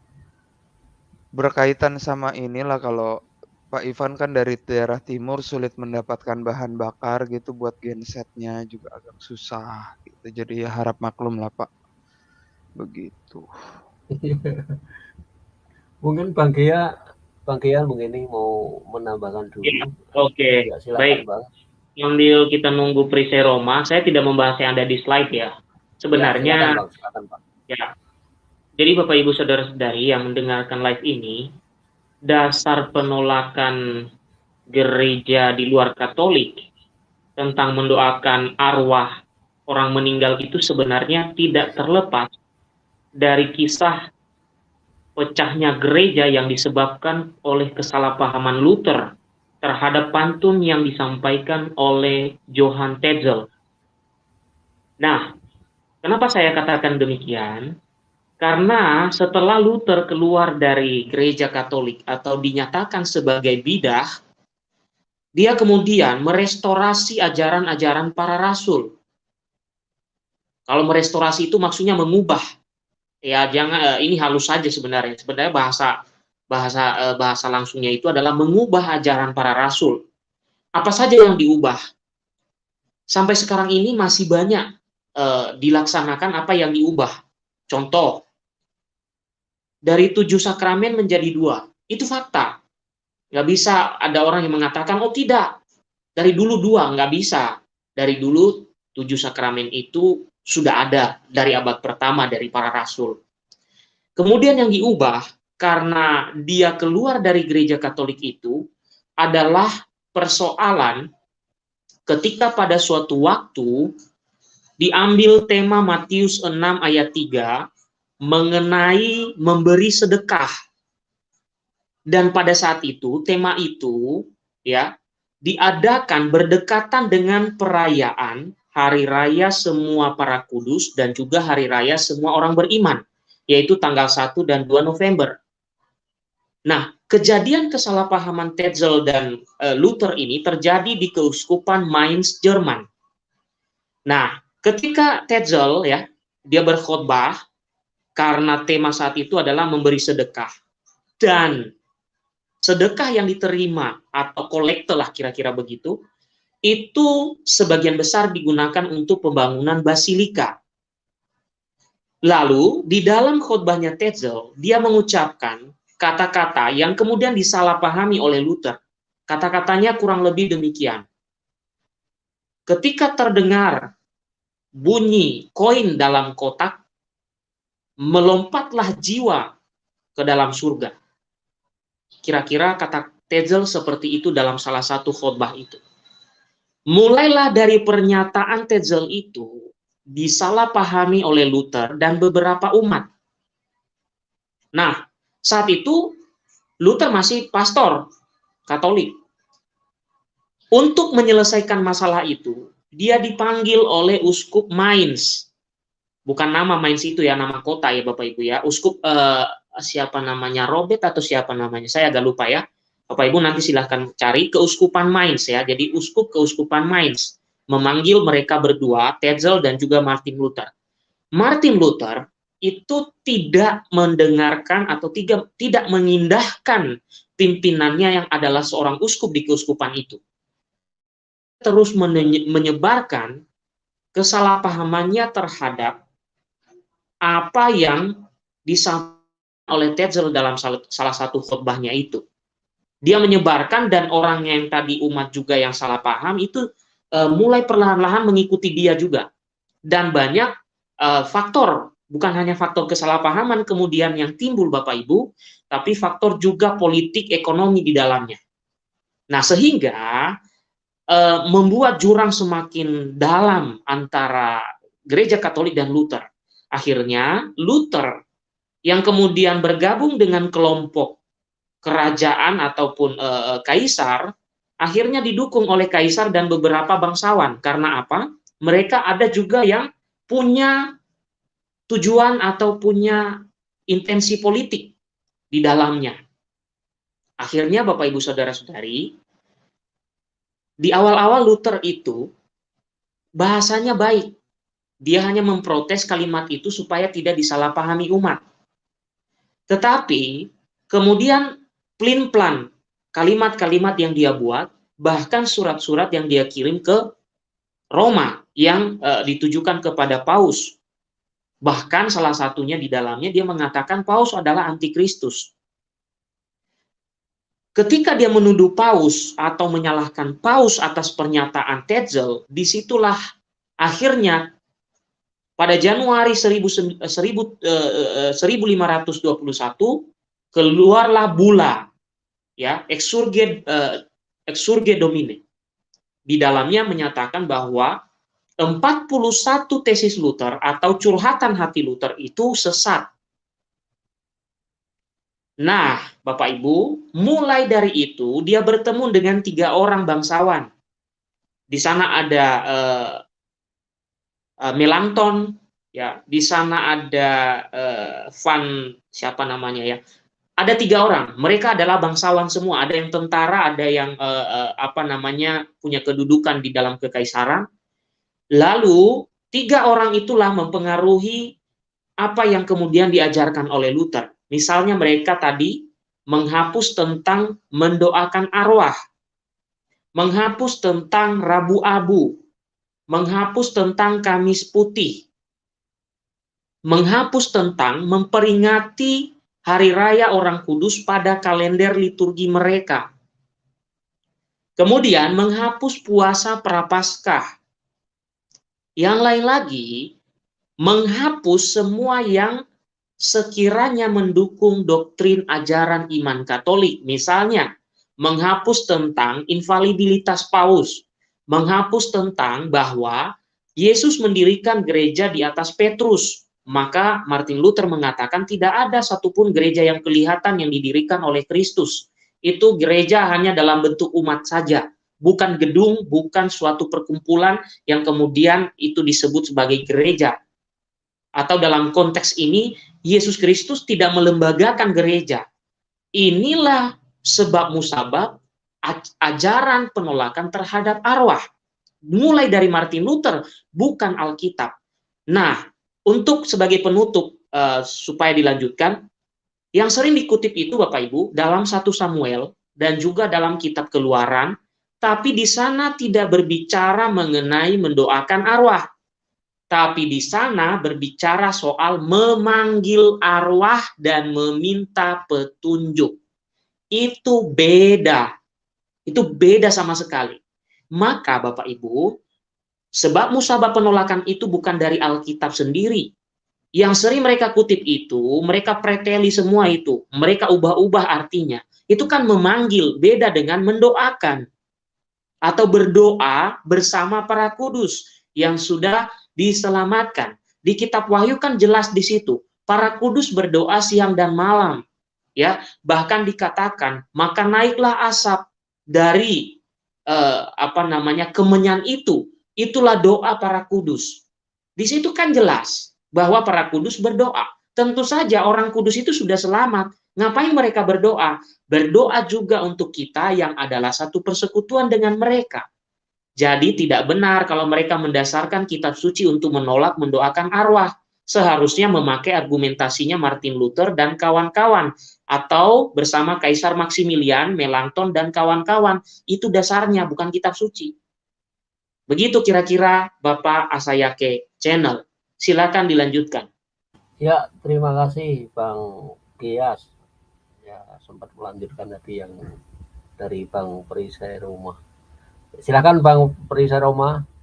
Speaker 5: berkaitan sama inilah kalau Pak Ivan kan dari daerah timur sulit mendapatkan bahan bakar gitu buat gensetnya juga agak susah gitu jadi ya harap maklum lah Pak begitu (laughs)
Speaker 1: mungkin Bang Gia Bang Kian mungkin ini mau menambahkan dulu. Ya,
Speaker 3: Oke, okay. ya, baik. Bang. Sambil kita nunggu perisai Roma, saya tidak membahas yang ada di slide ya. Sebenarnya, ya, silakan, silakan, Bang. ya. Jadi Bapak Ibu Saudara-saudari yang mendengarkan live ini, dasar penolakan gereja di luar Katolik tentang mendoakan arwah orang meninggal itu sebenarnya tidak terlepas dari kisah pecahnya gereja yang disebabkan oleh kesalahpahaman Luther terhadap pantun yang disampaikan oleh Johann Tetzel. Nah, kenapa saya katakan demikian? Karena setelah Luther keluar dari gereja Katolik atau dinyatakan sebagai bidah, dia kemudian merestorasi ajaran-ajaran para rasul. Kalau merestorasi itu maksudnya mengubah ya jangan uh, ini halus saja sebenarnya. Sebenarnya bahasa bahasa uh, bahasa langsungnya itu adalah mengubah ajaran para rasul. Apa saja yang diubah? Sampai sekarang ini masih banyak uh, dilaksanakan apa yang diubah. Contoh dari tujuh sakramen menjadi dua. Itu fakta. Nggak bisa ada orang yang mengatakan oh tidak. Dari dulu dua. Nggak bisa. Dari dulu tujuh sakramen itu sudah ada dari abad pertama dari para rasul. Kemudian yang diubah karena dia keluar dari gereja Katolik itu adalah persoalan ketika pada suatu waktu diambil tema Matius 6 ayat 3 mengenai memberi sedekah. Dan pada saat itu tema itu ya diadakan berdekatan dengan perayaan hari raya semua para kudus dan juga hari raya semua orang beriman, yaitu tanggal 1 dan 2 November. Nah, kejadian kesalahpahaman Tetzel dan uh, Luther ini terjadi di keuskupan Mainz, Jerman. Nah, ketika Tetzel ya, dia berkhotbah karena tema saat itu adalah memberi sedekah. Dan sedekah yang diterima atau kolekte lah kira-kira begitu, itu sebagian besar digunakan untuk pembangunan basilika. Lalu di dalam khotbahnya Tetzel, dia mengucapkan kata-kata yang kemudian disalahpahami oleh Luther. Kata-katanya kurang lebih demikian. Ketika terdengar bunyi koin dalam kotak, melompatlah jiwa ke dalam surga. Kira-kira kata Tetzel seperti itu dalam salah satu khotbah itu. Mulailah dari pernyataan Tetzel itu disalahpahami oleh Luther dan beberapa umat. Nah, saat itu Luther masih pastor Katolik. Untuk menyelesaikan masalah itu, dia dipanggil oleh uskup Mainz. Bukan nama Mainz itu ya, nama kota ya Bapak Ibu ya. Uskup eh, siapa namanya Robert atau siapa namanya? Saya agak lupa ya. Bapak Ibu nanti silahkan cari keuskupan Mainz ya. Jadi uskup keuskupan Mainz memanggil mereka berdua, Tetzel dan juga Martin Luther. Martin Luther itu tidak mendengarkan atau tidak tidak mengindahkan pimpinannya yang adalah seorang uskup di keuskupan itu. Terus menyebarkan kesalahpahamannya terhadap apa yang disampaikan oleh Tetzel dalam salah satu khutbahnya itu. Dia menyebarkan dan orang yang tadi umat juga yang salah paham itu uh, mulai perlahan-lahan mengikuti dia juga. Dan banyak uh, faktor bukan hanya faktor kesalahpahaman kemudian yang timbul Bapak Ibu, tapi faktor juga politik ekonomi di dalamnya. Nah, sehingga e, membuat jurang semakin dalam antara gereja Katolik dan Luther. Akhirnya Luther yang kemudian bergabung dengan kelompok kerajaan ataupun e, kaisar akhirnya didukung oleh kaisar dan beberapa bangsawan. Karena apa? Mereka ada juga yang punya tujuan atau punya intensi politik di dalamnya. Akhirnya Bapak Ibu Saudara-saudari, di awal-awal Luther itu bahasanya baik. Dia hanya memprotes kalimat itu supaya tidak disalahpahami umat. Tetapi kemudian plin-plan kalimat-kalimat yang dia buat, bahkan surat-surat yang dia kirim ke Roma yang uh, ditujukan kepada Paus Bahkan salah satunya di dalamnya dia mengatakan Paus adalah antikristus. Ketika dia menuduh Paus atau menyalahkan Paus atas pernyataan Tetzel, di situlah akhirnya pada Januari 1000, 1000, 1521 keluarlah bula ya exurge uh, exurge domine. Di dalamnya menyatakan bahwa 41 tesis Luther atau curhatan hati Luther itu sesat. Nah, Bapak Ibu, mulai dari itu dia bertemu dengan tiga orang bangsawan. Di sana ada uh, uh, Melanchthon, ya, di sana ada uh, Van siapa namanya ya, ada tiga orang. Mereka adalah bangsawan semua. Ada yang tentara, ada yang uh, uh, apa namanya punya kedudukan di dalam kekaisaran, Lalu tiga orang itulah mempengaruhi apa yang kemudian diajarkan oleh Luther. Misalnya mereka tadi menghapus tentang mendoakan arwah, menghapus tentang Rabu Abu, menghapus tentang Kamis Putih, menghapus tentang memperingati hari raya orang kudus pada kalender liturgi mereka. Kemudian menghapus puasa prapaskah, yang lain lagi, menghapus semua yang sekiranya mendukung doktrin ajaran iman Katolik. Misalnya, menghapus tentang infalibilitas Paus, menghapus tentang bahwa Yesus mendirikan gereja di atas Petrus. Maka Martin Luther mengatakan tidak ada satupun gereja yang kelihatan yang didirikan oleh Kristus. Itu gereja hanya dalam bentuk umat saja bukan gedung, bukan suatu perkumpulan yang kemudian itu disebut sebagai gereja. Atau dalam konteks ini, Yesus Kristus tidak melembagakan gereja. Inilah sebab musabab ajaran penolakan terhadap arwah. Mulai dari Martin Luther, bukan Alkitab. Nah, untuk sebagai penutup, uh, supaya dilanjutkan, yang sering dikutip itu Bapak Ibu, dalam satu Samuel, dan juga dalam kitab keluaran, tapi di sana tidak berbicara mengenai mendoakan arwah. Tapi di sana berbicara soal memanggil arwah dan meminta petunjuk. Itu beda. Itu beda sama sekali. Maka Bapak Ibu, sebab musabah penolakan itu bukan dari Alkitab sendiri. Yang sering mereka kutip itu, mereka preteli semua itu. Mereka ubah-ubah artinya. Itu kan memanggil, beda dengan mendoakan atau berdoa bersama para kudus yang sudah diselamatkan. Di kitab Wahyu kan jelas di situ, para kudus berdoa siang dan malam. Ya, bahkan dikatakan, maka naiklah asap dari eh, apa namanya kemenyan itu. Itulah doa para kudus. Di situ kan jelas bahwa para kudus berdoa. Tentu saja orang kudus itu sudah selamat. Ngapain mereka berdoa? Berdoa juga untuk kita yang adalah satu persekutuan dengan mereka. Jadi tidak benar kalau mereka mendasarkan kitab suci untuk menolak mendoakan arwah. seharusnya memakai argumentasinya Martin Luther dan kawan-kawan atau bersama Kaisar Maximilian, Melanchthon dan kawan-kawan. Itu dasarnya bukan kitab suci. Begitu kira-kira Bapak Asayake Channel. Silakan dilanjutkan.
Speaker 1: Ya, terima kasih Bang Gias. Ya, sempat melanjutkan tadi yang dari Bang Perisai Rumah. Silakan Bang Perisai Rumah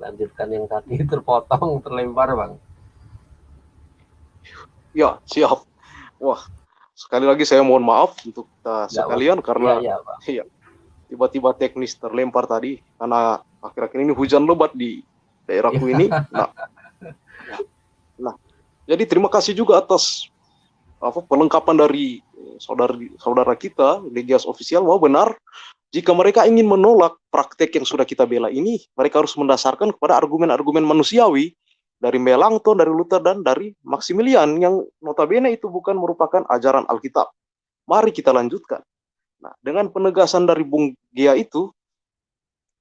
Speaker 1: lanjutkan yang tadi (laughs) terpotong terlempar bang
Speaker 2: ya siap wah sekali lagi saya mohon maaf untuk ya, sekalian bang. karena ya, ya, tiba-tiba teknis terlempar tadi karena akhir-akhir ini hujan lebat di daerahku ini nah nah jadi terima kasih juga atas apa pelengkapan dari saudara saudara kita Legias official mau benar jika mereka ingin menolak praktek yang sudah kita bela ini, mereka harus mendasarkan kepada argumen-argumen manusiawi dari Melanchthon, dari Luther, dan dari Maximilian yang notabene itu bukan merupakan ajaran Alkitab. Mari kita lanjutkan. Nah, dengan penegasan dari Bung Gia itu,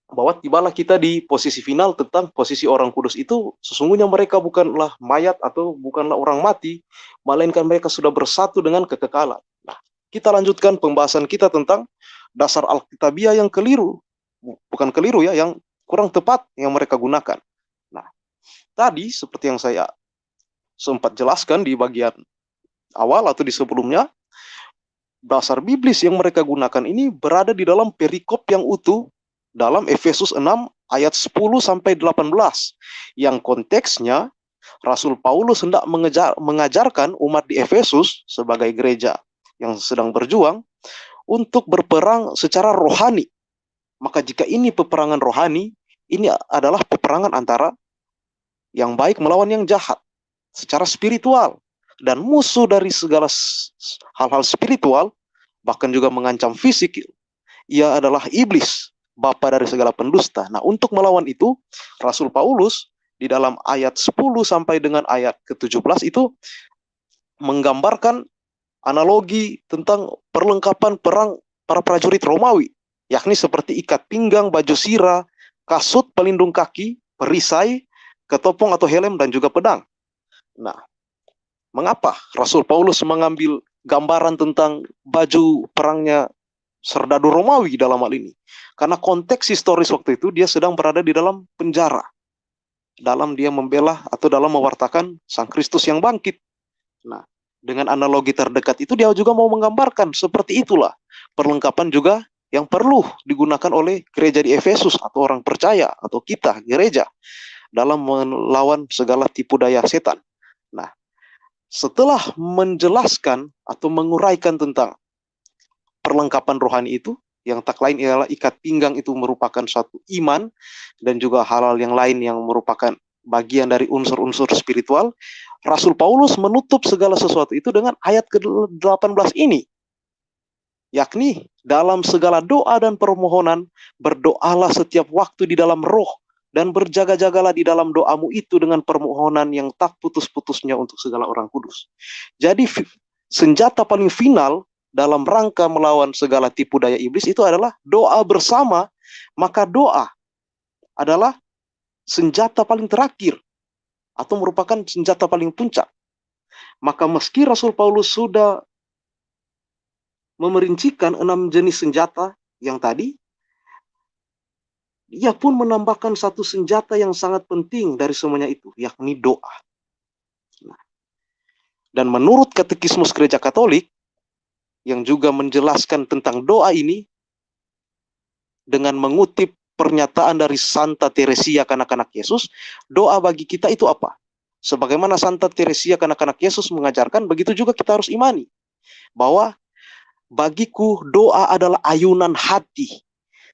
Speaker 2: bahwa tibalah kita di posisi final tentang posisi orang kudus itu, sesungguhnya mereka bukanlah mayat atau bukanlah orang mati, melainkan mereka sudah bersatu dengan kekekalan. Nah, kita lanjutkan pembahasan kita tentang dasar Alkitabiah yang keliru. Bukan keliru ya, yang kurang tepat yang mereka gunakan. Nah, tadi seperti yang saya sempat jelaskan di bagian awal atau di sebelumnya, dasar biblis yang mereka gunakan ini berada di dalam perikop yang utuh dalam Efesus 6 ayat 10 sampai 18 yang konteksnya Rasul Paulus hendak mengejar, mengajarkan umat di Efesus sebagai gereja yang sedang berjuang untuk berperang secara rohani. Maka jika ini peperangan rohani, ini adalah peperangan antara yang baik melawan yang jahat secara spiritual dan musuh dari segala hal-hal spiritual bahkan juga mengancam fisik ia adalah iblis bapa dari segala pendusta nah untuk melawan itu Rasul Paulus di dalam ayat 10 sampai dengan ayat ke-17 itu menggambarkan analogi tentang perlengkapan perang para prajurit Romawi, yakni seperti ikat pinggang, baju sirah, kasut, pelindung kaki, perisai, ketopong atau helm, dan juga pedang. Nah, mengapa Rasul Paulus mengambil gambaran tentang baju perangnya serdadu Romawi dalam hal ini? Karena konteks historis waktu itu dia sedang berada di dalam penjara. Dalam dia membela atau dalam mewartakan Sang Kristus yang bangkit. Nah, dengan analogi terdekat itu dia juga mau menggambarkan seperti itulah perlengkapan juga yang perlu digunakan oleh gereja di Efesus atau orang percaya atau kita gereja dalam melawan segala tipu daya setan. Setelah menjelaskan atau menguraikan tentang perlengkapan rohani itu, yang tak lain ialah ikat pinggang itu merupakan suatu iman dan juga hal-hal yang lain yang merupakan bagian dari unsur-unsur spiritual, Rasul Paulus menutup segala sesuatu itu dengan ayat ke-18 ini. Yakni dalam segala doa dan permohonan, berdoalah setiap waktu di dalam roh, dan berjaga-jagalah di dalam doamu itu dengan permohonan yang tak putus-putusnya untuk segala orang kudus. Jadi senjata paling final dalam rangka melawan segala tipu daya iblis itu adalah doa bersama, maka doa adalah senjata paling terakhir atau merupakan senjata paling puncak. Maka meski Rasul Paulus sudah memerincikan enam jenis senjata yang tadi, ia pun menambahkan satu senjata yang sangat penting dari semuanya itu, yakni doa. Nah, dan menurut katekismus gereja katolik, yang juga menjelaskan tentang doa ini, dengan mengutip pernyataan dari Santa Teresia kanak-kanak Yesus, doa bagi kita itu apa? Sebagaimana Santa Teresia kanak-kanak Yesus mengajarkan, begitu juga kita harus imani. Bahwa bagiku doa adalah ayunan hati.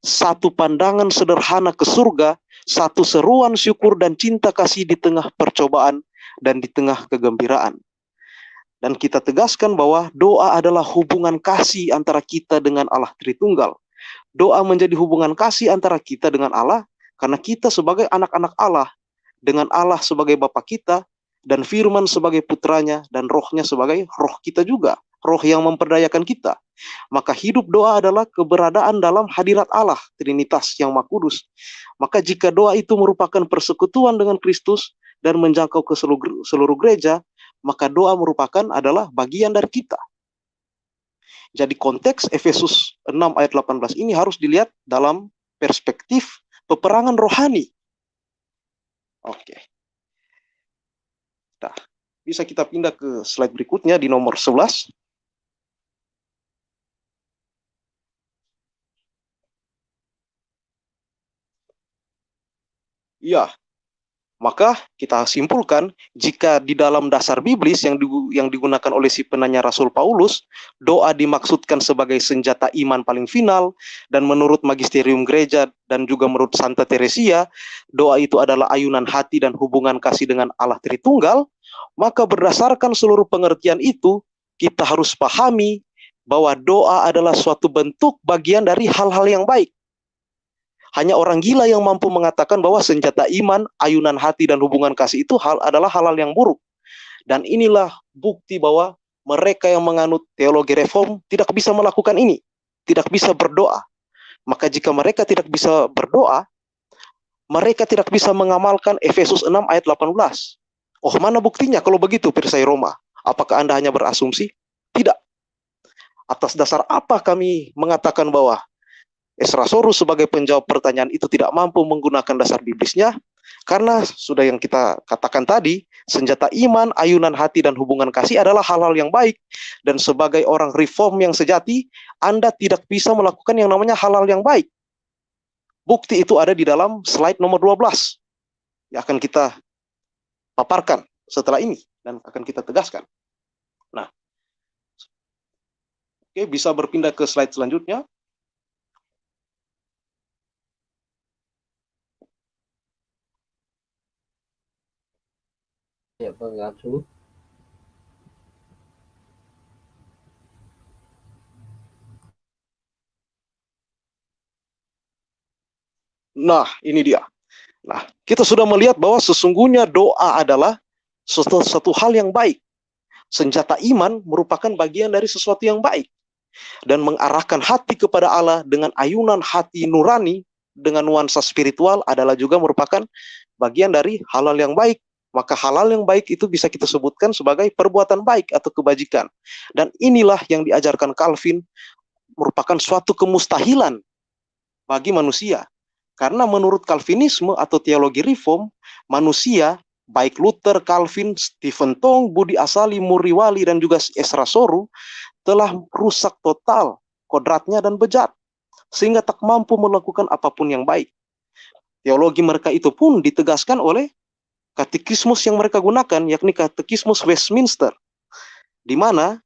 Speaker 2: Satu pandangan sederhana ke surga, satu seruan syukur dan cinta kasih di tengah percobaan dan di tengah kegembiraan. Dan kita tegaskan bahwa doa adalah hubungan kasih antara kita dengan Allah Tritunggal doa menjadi hubungan kasih antara kita dengan Allah karena kita sebagai anak-anak Allah dengan Allah sebagai Bapa kita dan firman sebagai putranya dan rohnya sebagai roh kita juga roh yang memperdayakan kita maka hidup doa adalah keberadaan dalam hadirat Allah Trinitas yang Maha maka jika doa itu merupakan persekutuan dengan Kristus dan menjangkau ke seluruh, seluruh gereja, maka doa merupakan adalah bagian dari kita. Jadi konteks Efesus 6 ayat 18 ini harus dilihat dalam perspektif peperangan rohani. Oke. Nah, bisa kita pindah ke slide berikutnya di nomor 11. Ya, maka kita simpulkan jika di dalam dasar biblis yang yang digunakan oleh si penanya Rasul Paulus, doa dimaksudkan sebagai senjata iman paling final dan menurut magisterium gereja dan juga menurut Santa Teresia, doa itu adalah ayunan hati dan hubungan kasih dengan Allah Tritunggal, maka berdasarkan seluruh pengertian itu, kita harus pahami bahwa doa adalah suatu bentuk bagian dari hal-hal yang baik hanya orang gila yang mampu mengatakan bahwa senjata iman, ayunan hati, dan hubungan kasih itu hal adalah hal-hal yang buruk. Dan inilah bukti bahwa mereka yang menganut teologi reform tidak bisa melakukan ini. Tidak bisa berdoa. Maka jika mereka tidak bisa berdoa, mereka tidak bisa mengamalkan Efesus 6 ayat 18. Oh, mana buktinya kalau begitu, Pirsai Roma? Apakah Anda hanya berasumsi? Tidak. Atas dasar apa kami mengatakan bahwa Esra Sorus sebagai penjawab pertanyaan itu tidak mampu menggunakan dasar biblisnya karena sudah yang kita katakan tadi, senjata iman, ayunan hati dan hubungan kasih adalah hal-hal yang baik dan sebagai orang reform yang sejati, Anda tidak bisa melakukan yang namanya hal-hal yang baik. Bukti itu ada di dalam slide nomor 12 yang akan kita paparkan setelah ini dan akan kita tegaskan. Nah, oke bisa berpindah ke slide selanjutnya.
Speaker 1: Ya, pengasuh.
Speaker 2: Nah, ini dia. Nah, kita sudah melihat bahwa sesungguhnya doa adalah sesuatu, satu hal yang baik. Senjata iman merupakan bagian dari sesuatu yang baik. Dan mengarahkan hati kepada Allah dengan ayunan hati nurani dengan nuansa spiritual adalah juga merupakan bagian dari hal-hal yang baik maka halal yang baik itu bisa kita sebutkan sebagai perbuatan baik atau kebajikan. Dan inilah yang diajarkan Calvin merupakan suatu kemustahilan bagi manusia. Karena menurut Calvinisme atau teologi reform, manusia baik Luther, Calvin, Stephen Tong, Budi Asali, Muriwali, dan juga Esra Soru telah rusak total kodratnya dan bejat. Sehingga tak mampu melakukan apa pun yang baik. Teologi mereka itu pun ditegaskan oleh katekismus yang mereka gunakan yakni katekismus Westminster di mana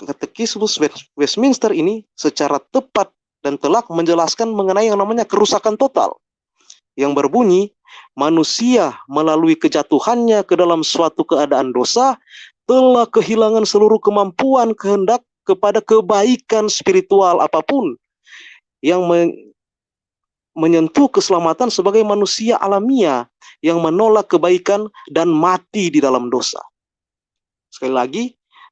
Speaker 2: katekismus Westminster ini secara tepat dan telak menjelaskan mengenai yang namanya kerusakan total yang berbunyi manusia melalui kejatuhannya ke dalam suatu keadaan dosa telah kehilangan seluruh kemampuan kehendak kepada kebaikan spiritual apa pun yang menyentuh keselamatan sebagai manusia alamiah yang menolak kebaikan dan mati di dalam dosa. Sekali lagi,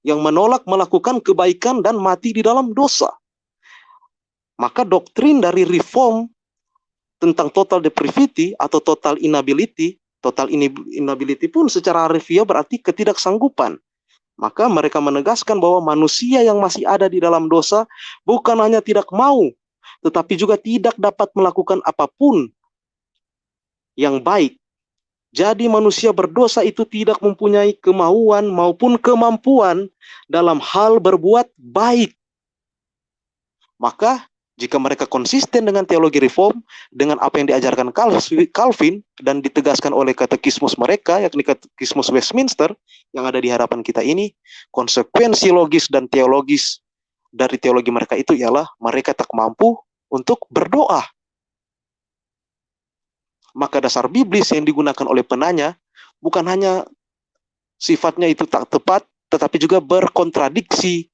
Speaker 2: yang menolak melakukan kebaikan dan mati di dalam dosa. Maka doktrin dari reform tentang total depravity atau total inability, total inability pun secara harfiah berarti ketidaksanggupan. Maka mereka menegaskan bahwa manusia yang masih ada di dalam dosa bukan hanya tidak mau tetapi juga tidak dapat melakukan apa pun yang baik. Jadi manusia berdosa itu tidak mempunyai kemauan maupun kemampuan dalam hal berbuat baik. Maka jika mereka konsisten dengan teologi reform, dengan apa yang diajarkan Calvin dan ditegaskan oleh katekismus mereka, yakni katekismus Westminster, yang ada di hadapan kita ini, konsekuensi logis dan teologis dari teologi mereka itu ialah mereka tak mampu untuk berdoa. Maka dasar biblis yang digunakan oleh penanya bukan hanya sifatnya itu tak tepat, tetapi juga berkontradiksi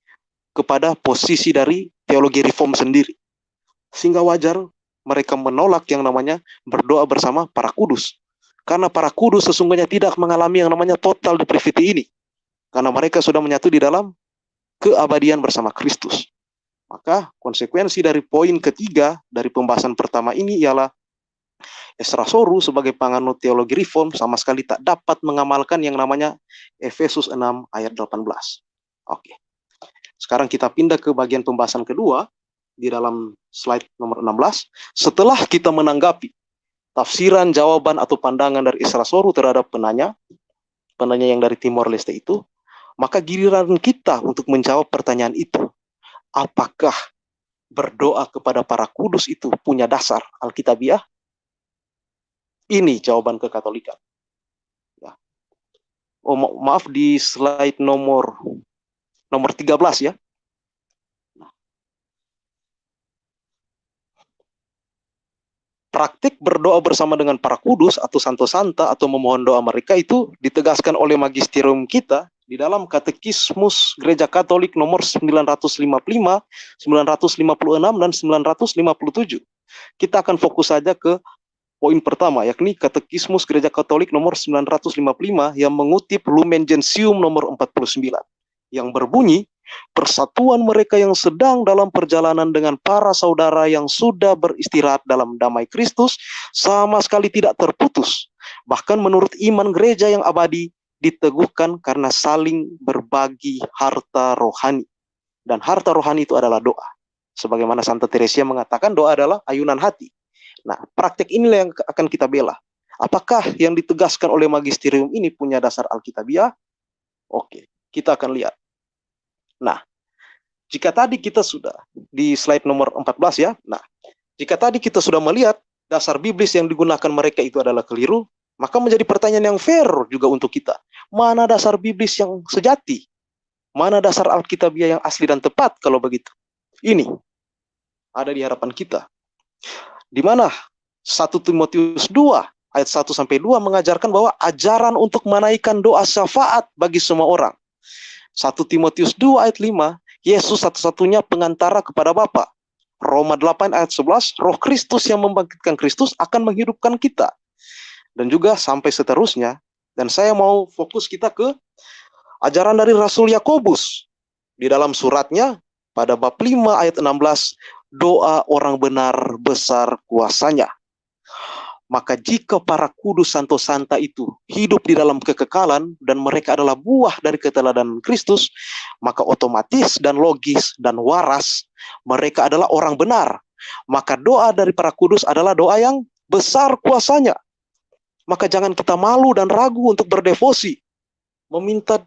Speaker 2: kepada posisi dari teologi reform sendiri. Sehingga wajar mereka menolak yang namanya berdoa bersama para kudus. Karena para kudus sesungguhnya tidak mengalami yang namanya total depravity ini. Karena mereka sudah menyatu di dalam keabadian bersama Kristus. Maka konsekuensi dari poin ketiga dari pembahasan pertama ini ialah Esra Soru sebagai panganut teologi reform sama sekali tak dapat mengamalkan yang namanya Efesus 6 ayat 18. Oke. Sekarang kita pindah ke bagian pembahasan kedua di dalam slide nomor 16. Setelah kita menanggapi tafsiran, jawaban atau pandangan dari Esra Soru terhadap penanya, penanya yang dari Timor Leste itu, maka giliran kita untuk menjawab pertanyaan itu. Apakah berdoa kepada para kudus itu punya dasar Alkitabiah? Ini jawaban kekatolikan. Ya. Oh ma maaf di slide nomor nomor 13 ya. Praktik berdoa bersama dengan para kudus atau santo santa atau memohon doa mereka itu ditegaskan oleh magisterium kita di dalam Katekismus Gereja Katolik nomor 955, 956 dan 957. Kita akan fokus saja ke poin pertama, yakni Katekismus Gereja Katolik nomor 955 yang mengutip Lumen Gentium nomor 49, yang berbunyi, persatuan mereka yang sedang dalam perjalanan dengan para saudara yang sudah beristirahat dalam damai Kristus sama sekali tidak terputus. Bahkan menurut iman gereja yang abadi, diteguhkan karena saling berbagi harta rohani. Dan harta rohani itu adalah doa. Sebagaimana Santa Teresia mengatakan doa adalah ayunan hati. Nah, praktek inilah yang akan kita bela. Apakah yang ditegaskan oleh magisterium ini punya dasar Alkitabiah? Oke, kita akan lihat. Nah, jika tadi kita sudah di slide nomor 14 ya. Nah, jika tadi kita sudah melihat dasar biblis yang digunakan mereka itu adalah keliru, maka menjadi pertanyaan yang fair juga untuk kita. Mana dasar biblis yang sejati? Mana dasar Alkitabiah yang asli dan tepat kalau begitu? Ini ada di harapan kita di mana 1 Timotius 2 ayat 1 sampai 2 mengajarkan bahwa ajaran untuk menaikkan doa syafaat bagi semua orang. 1 Timotius 2 ayat 5, Yesus satu-satunya pengantara kepada Bapa. Roma 8 ayat 11, Roh Kristus yang membangkitkan Kristus akan menghidupkan kita. Dan juga sampai seterusnya. Dan saya mau fokus kita ke ajaran dari Rasul Yakobus. Di dalam suratnya pada bab 5 ayat 16, doa orang benar besar kuasanya. Maka jika para kudus santo santa itu hidup di dalam kekekalan dan mereka adalah buah dari keteladanan Kristus, maka otomatis dan logis dan waras mereka adalah orang benar. Maka doa dari para kudus adalah doa yang besar kuasanya. Maka jangan kita malu dan ragu untuk berdevosi, meminta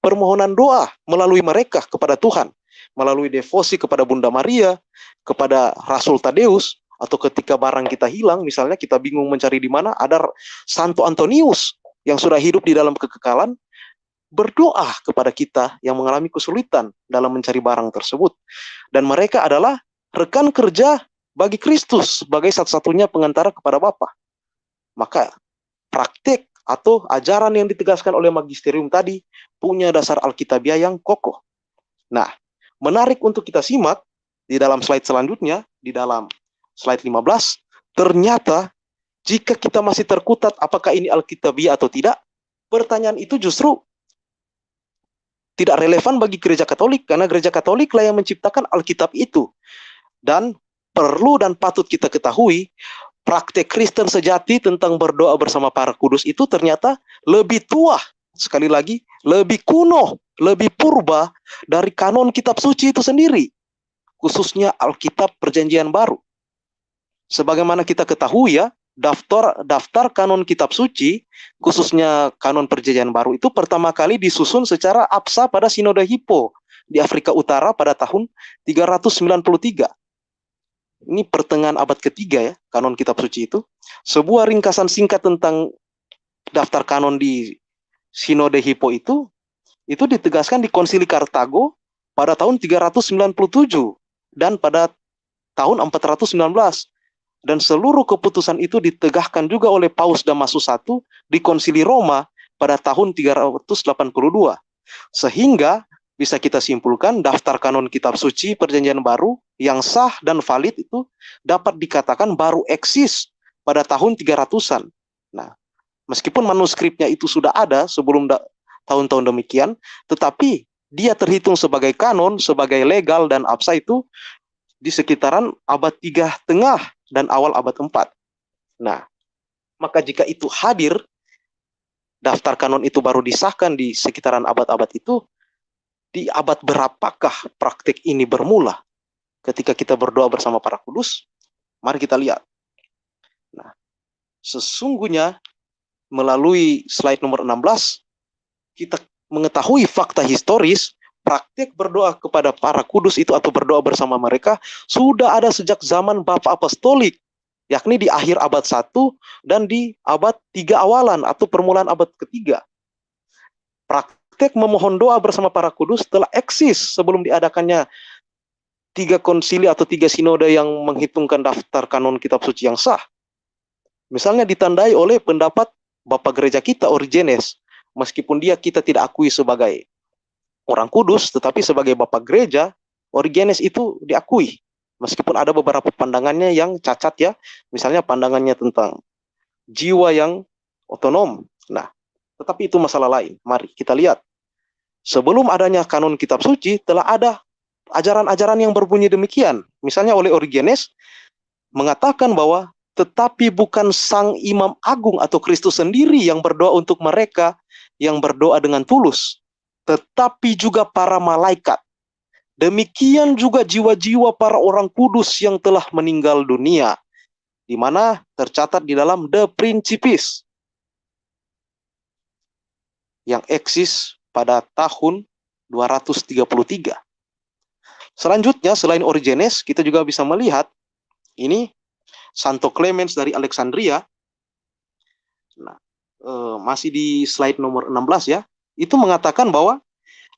Speaker 2: permohonan doa melalui mereka kepada Tuhan melalui devosi kepada Bunda Maria, kepada Rasul Tadeus, atau ketika barang kita hilang, misalnya kita bingung mencari di mana, ada Santo Antonius yang sudah hidup di dalam kekekalan, berdoa kepada kita yang mengalami kesulitan dalam mencari barang tersebut. Dan mereka adalah rekan kerja bagi Kristus sebagai satu-satunya pengantara kepada Bapa. Maka praktik atau ajaran yang ditegaskan oleh magisterium tadi punya dasar Alkitabiah yang kokoh. Nah, menarik untuk kita simak di dalam slide selanjutnya, di dalam slide 15, ternyata jika kita masih terkutat apakah ini Alkitabiah atau tidak, pertanyaan itu justru tidak relevan bagi gereja Katolik karena gereja Katolik lah yang menciptakan Alkitab itu. Dan perlu dan patut kita ketahui praktek Kristen sejati tentang berdoa bersama para kudus itu ternyata lebih tua sekali lagi lebih kuno lebih purba dari kanon kitab suci itu sendiri, khususnya Alkitab Perjanjian Baru. Sebagaimana kita ketahui ya, daftar daftar kanon kitab suci, khususnya kanon Perjanjian Baru itu pertama kali disusun secara absa pada Sinode Hippo di Afrika Utara pada tahun 393. Ini pertengahan abad ketiga ya, kanon kitab suci itu. Sebuah ringkasan singkat tentang daftar kanon di Sinode Hippo itu itu ditegaskan di Konsili Kartago pada tahun 397 dan pada tahun 419 dan seluruh keputusan itu ditegakkan juga oleh Paus Damasus I di Konsili Roma pada tahun 382 sehingga bisa kita simpulkan daftar kanon kitab suci perjanjian baru yang sah dan valid itu dapat dikatakan baru eksis pada tahun 300-an. Nah, meskipun manuskripnya itu sudah ada sebelum tahun-tahun demikian, tetapi dia terhitung sebagai kanon, sebagai legal dan absa itu di sekitaran abad tiga tengah dan awal abad 4. Nah, Maka jika itu hadir, daftar kanon itu baru disahkan di sekitaran abad-abad itu, di abad berapakah praktik ini bermula? Ketika kita berdoa bersama para kudus, mari kita lihat. Nah, sesungguhnya melalui slide nomor 16, kita mengetahui fakta historis praktik berdoa kepada para kudus itu atau berdoa bersama mereka sudah ada sejak zaman Bapak Apostolik yakni di akhir abad 1 dan di abad 3 awalan atau permulaan abad ketiga. Praktek memohon doa bersama para kudus telah eksis sebelum diadakannya tiga konsili atau tiga sinode yang menghitungkan daftar kanon kitab suci yang sah. Misalnya ditandai oleh pendapat Bapak Gereja kita Origenes, meskipun dia kita tidak akui sebagai orang kudus, tetapi sebagai Bapak Gereja, Origenes itu diakui meskipun ada beberapa pandangannya yang cacat ya, misalnya pandangannya tentang jiwa yang otonom. Nah, tetapi itu masalah lain. Mari kita lihat. Sebelum adanya kanon kitab suci, telah ada ajaran-ajaran yang berbunyi demikian. Misalnya oleh Origenes mengatakan bahwa tetapi bukan sang imam agung atau Kristus sendiri yang berdoa untuk mereka yang berdoa dengan tulus, tetapi juga para malaikat Demikian juga jiwa-jiwa para orang kudus yang telah meninggal dunia, di mana tercatat di dalam The Principis yang eksis pada tahun 233. Selanjutnya, selain Origenes, kita juga bisa melihat ini Santo Clemens dari Alexandria. Nah, eh, masih di slide nomor 16 ya. Itu mengatakan bahwa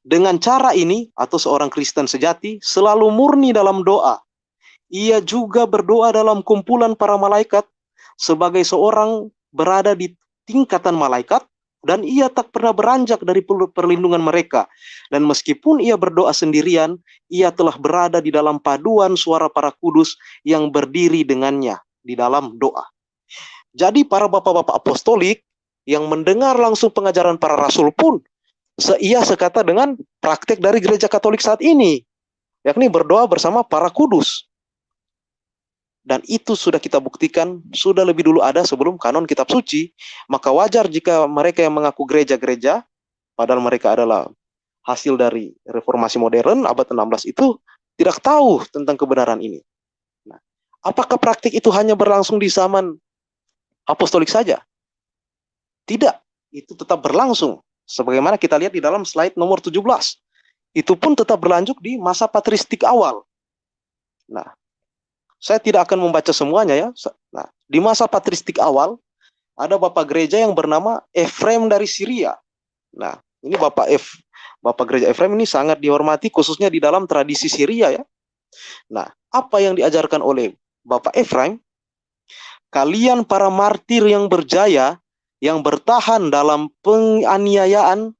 Speaker 2: dengan cara ini, atau seorang Kristen sejati selalu murni dalam doa. Ia juga berdoa dalam kumpulan para malaikat sebagai seorang berada di tingkatan malaikat dan ia tak pernah beranjak dari perlindungan mereka. Dan meskipun ia berdoa sendirian, ia telah berada di dalam paduan suara para kudus yang berdiri dengannya di dalam doa. Jadi para bapak-bapak apostolik yang mendengar langsung pengajaran para rasul pun seia sekata dengan praktek dari gereja Katolik saat ini, yakni berdoa bersama para kudus. Dan itu sudah kita buktikan, sudah lebih dulu ada sebelum kanon kitab suci, maka wajar jika mereka yang mengaku gereja-gereja, padahal mereka adalah hasil dari reformasi modern abad 16 itu, tidak tahu tentang kebenaran ini. Nah, apakah praktik itu hanya berlangsung di zaman apostolik saja? Tidak, itu tetap berlangsung Sebagaimana kita lihat di dalam slide nomor 17. Itu pun tetap berlanjut di masa patristik awal. Nah, saya tidak akan membaca semuanya ya. Nah, di masa patristik awal, ada Bapak Gereja yang bernama Efrem dari Syria. Nah, ini Bapak F, Bapak Gereja Efrem ini sangat dihormati khususnya di dalam tradisi Syria ya. Nah, apa yang diajarkan oleh Bapak Efrem? Kalian para martir yang berjaya yang bertahan dalam penganiayaan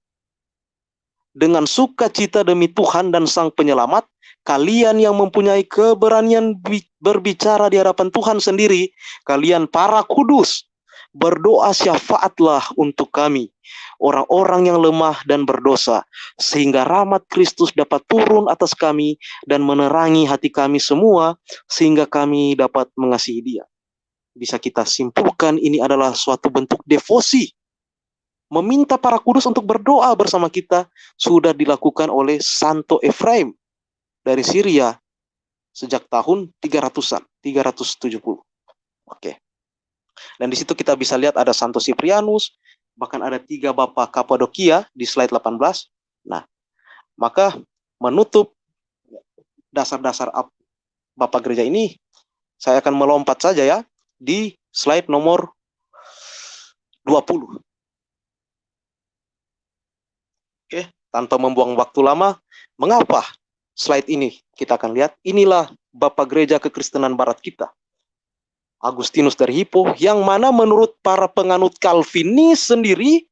Speaker 2: dengan sukacita demi Tuhan dan Sang Penyelamat, kalian yang mempunyai keberanian berbicara di hadapan Tuhan sendiri, kalian para kudus, berdoa syafaatlah untuk kami, orang-orang yang lemah dan berdosa, sehingga rahmat Kristus dapat turun atas kami dan menerangi hati kami semua, sehingga kami dapat mengasihi dia bisa kita simpulkan ini adalah suatu bentuk devosi. Meminta para kudus untuk berdoa bersama kita sudah dilakukan oleh Santo Efraim dari Syria sejak tahun 300-an, 370. Oke. Dan di situ kita bisa lihat ada Santo Siprianus, bahkan ada tiga bapak Kapadokia di slide 18. Nah, maka menutup dasar-dasar bapak gereja ini, saya akan melompat saja ya di slide nomor 20. Oke, tanpa membuang waktu lama, mengapa slide ini kita akan lihat inilah Bapak Gereja Kekristenan Barat kita. Agustinus dari Hippo yang mana menurut para penganut Calvinis sendiri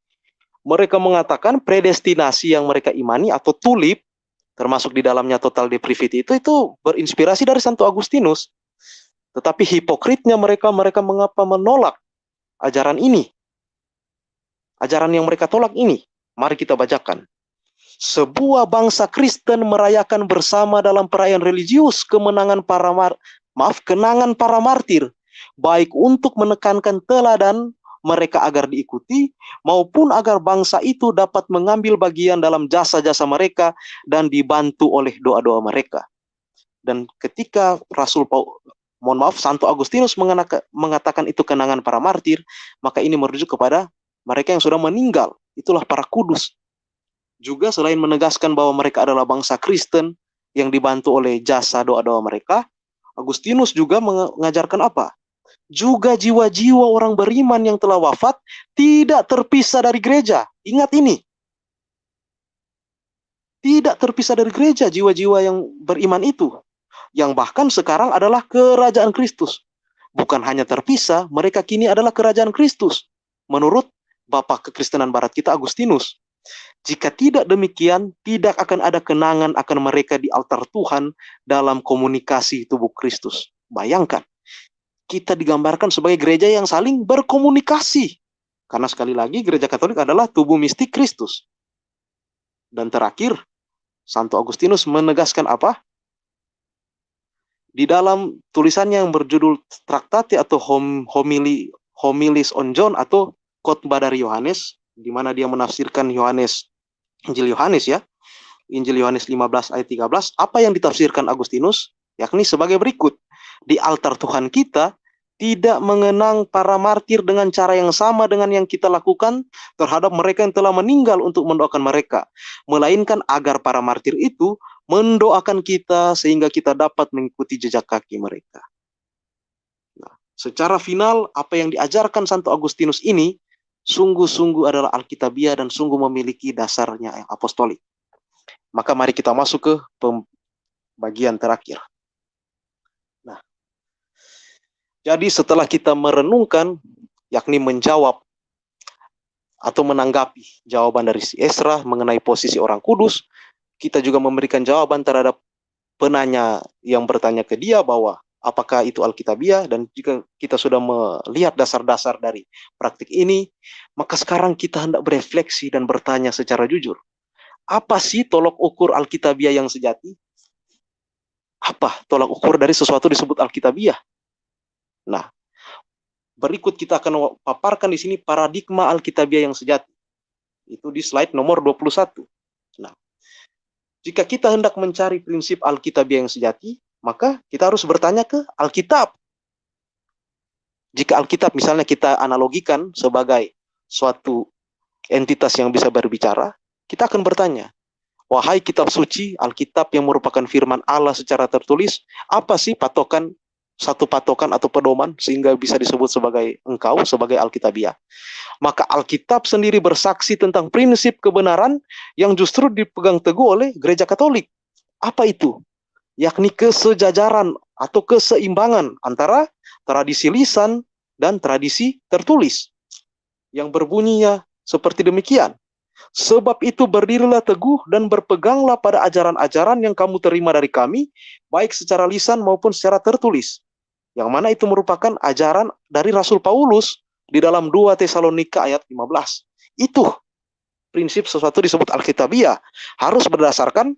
Speaker 2: mereka mengatakan predestinasi yang mereka imani atau tulip termasuk di dalamnya total depravity itu itu berinspirasi dari Santo Agustinus tetapi hipokritnya mereka, mereka mengapa menolak ajaran ini? Ajaran yang mereka tolak ini. Mari kita bacakan. Sebuah bangsa Kristen merayakan bersama dalam perayaan religius kemenangan para mar maaf kenangan para martir baik untuk menekankan teladan mereka agar diikuti, maupun agar bangsa itu dapat mengambil bagian dalam jasa-jasa mereka dan dibantu oleh doa-doa mereka. Dan ketika Rasul Paul, mohon maaf, Santo Agustinus mengatakan itu kenangan para martir, maka ini merujuk kepada mereka yang sudah meninggal. Itulah para kudus. Juga selain menegaskan bahwa mereka adalah bangsa Kristen yang dibantu oleh jasa doa-doa mereka, Agustinus juga mengajarkan apa? Juga jiwa-jiwa orang beriman yang telah wafat tidak terpisah dari gereja. Ingat ini. Tidak terpisah dari gereja jiwa-jiwa yang beriman itu. Yang bahkan sekarang adalah kerajaan Kristus. Bukan hanya terpisah, mereka kini adalah kerajaan Kristus. Menurut Bapak Kekristenan Barat kita Agustinus. Jika tidak demikian, tidak akan ada kenangan akan mereka di altar Tuhan dalam komunikasi tubuh Kristus. Bayangkan, kita digambarkan sebagai gereja yang saling berkomunikasi. Karena sekali lagi gereja Katolik adalah tubuh mistik Kristus. Dan terakhir, Santo Agustinus menegaskan apa? Di dalam tulisannya yang berjudul Traktate atau hom, homili, Homilis on John atau khotbah dari Yohanes, di mana dia menafsirkan Yohanes Injil Yohanes ya. Injil Yohanes 15 ayat 13, apa yang ditafsirkan Agustinus? Yakni sebagai berikut. Di altar Tuhan kita tidak mengenang para martir dengan cara yang sama dengan yang kita lakukan terhadap mereka yang telah meninggal untuk mendoakan mereka. Melainkan agar para martir itu mendoakan kita sehingga kita dapat mengikuti jejak kaki mereka. Nah, secara final, apa yang diajarkan Santo Agustinus ini sungguh-sungguh adalah Alkitabiah dan sungguh memiliki dasarnya yang apostolik. Maka mari kita masuk ke bagian terakhir. Nah, jadi setelah kita merenungkan, yakni menjawab atau menanggapi jawaban dari si Esra mengenai posisi orang kudus, kita juga memberikan jawaban terhadap penanya yang bertanya ke dia bahwa apakah itu Alkitabiah dan jika kita sudah melihat dasar-dasar dari praktik ini, maka sekarang kita hendak berefleksi dan bertanya secara jujur. Apa sih tolok ukur Alkitabiah yang sejati? Apa tolak ukur dari sesuatu disebut Alkitabiah? Nah, berikut kita akan paparkan di sini paradigma Alkitabiah yang sejati. Itu di slide nomor 21. Jika kita hendak mencari prinsip Alkitabiah yang sejati, maka kita harus bertanya ke Alkitab. Jika Alkitab misalnya kita analogikan sebagai suatu entitas yang bisa berbicara, kita akan bertanya, wahai kitab suci, Alkitab yang merupakan firman Allah secara tertulis, apa sih patokan satu patokan atau pedoman sehingga bisa disebut sebagai engkau sebagai Alkitabiah. Maka Alkitab sendiri bersaksi tentang prinsip kebenaran yang justru dipegang teguh oleh gereja Katolik. Apa itu? yakni kesejajaran atau keseimbangan antara tradisi lisan dan tradisi tertulis yang berbunyinya seperti demikian. Sebab itu berdirilah teguh dan berpeganglah pada ajaran-ajaran yang kamu terima dari kami, baik secara lisan maupun secara tertulis. Yang mana itu merupakan ajaran dari Rasul Paulus di dalam 2 Tesalonika ayat 15. Itu prinsip sesuatu disebut Alkitabiah harus berdasarkan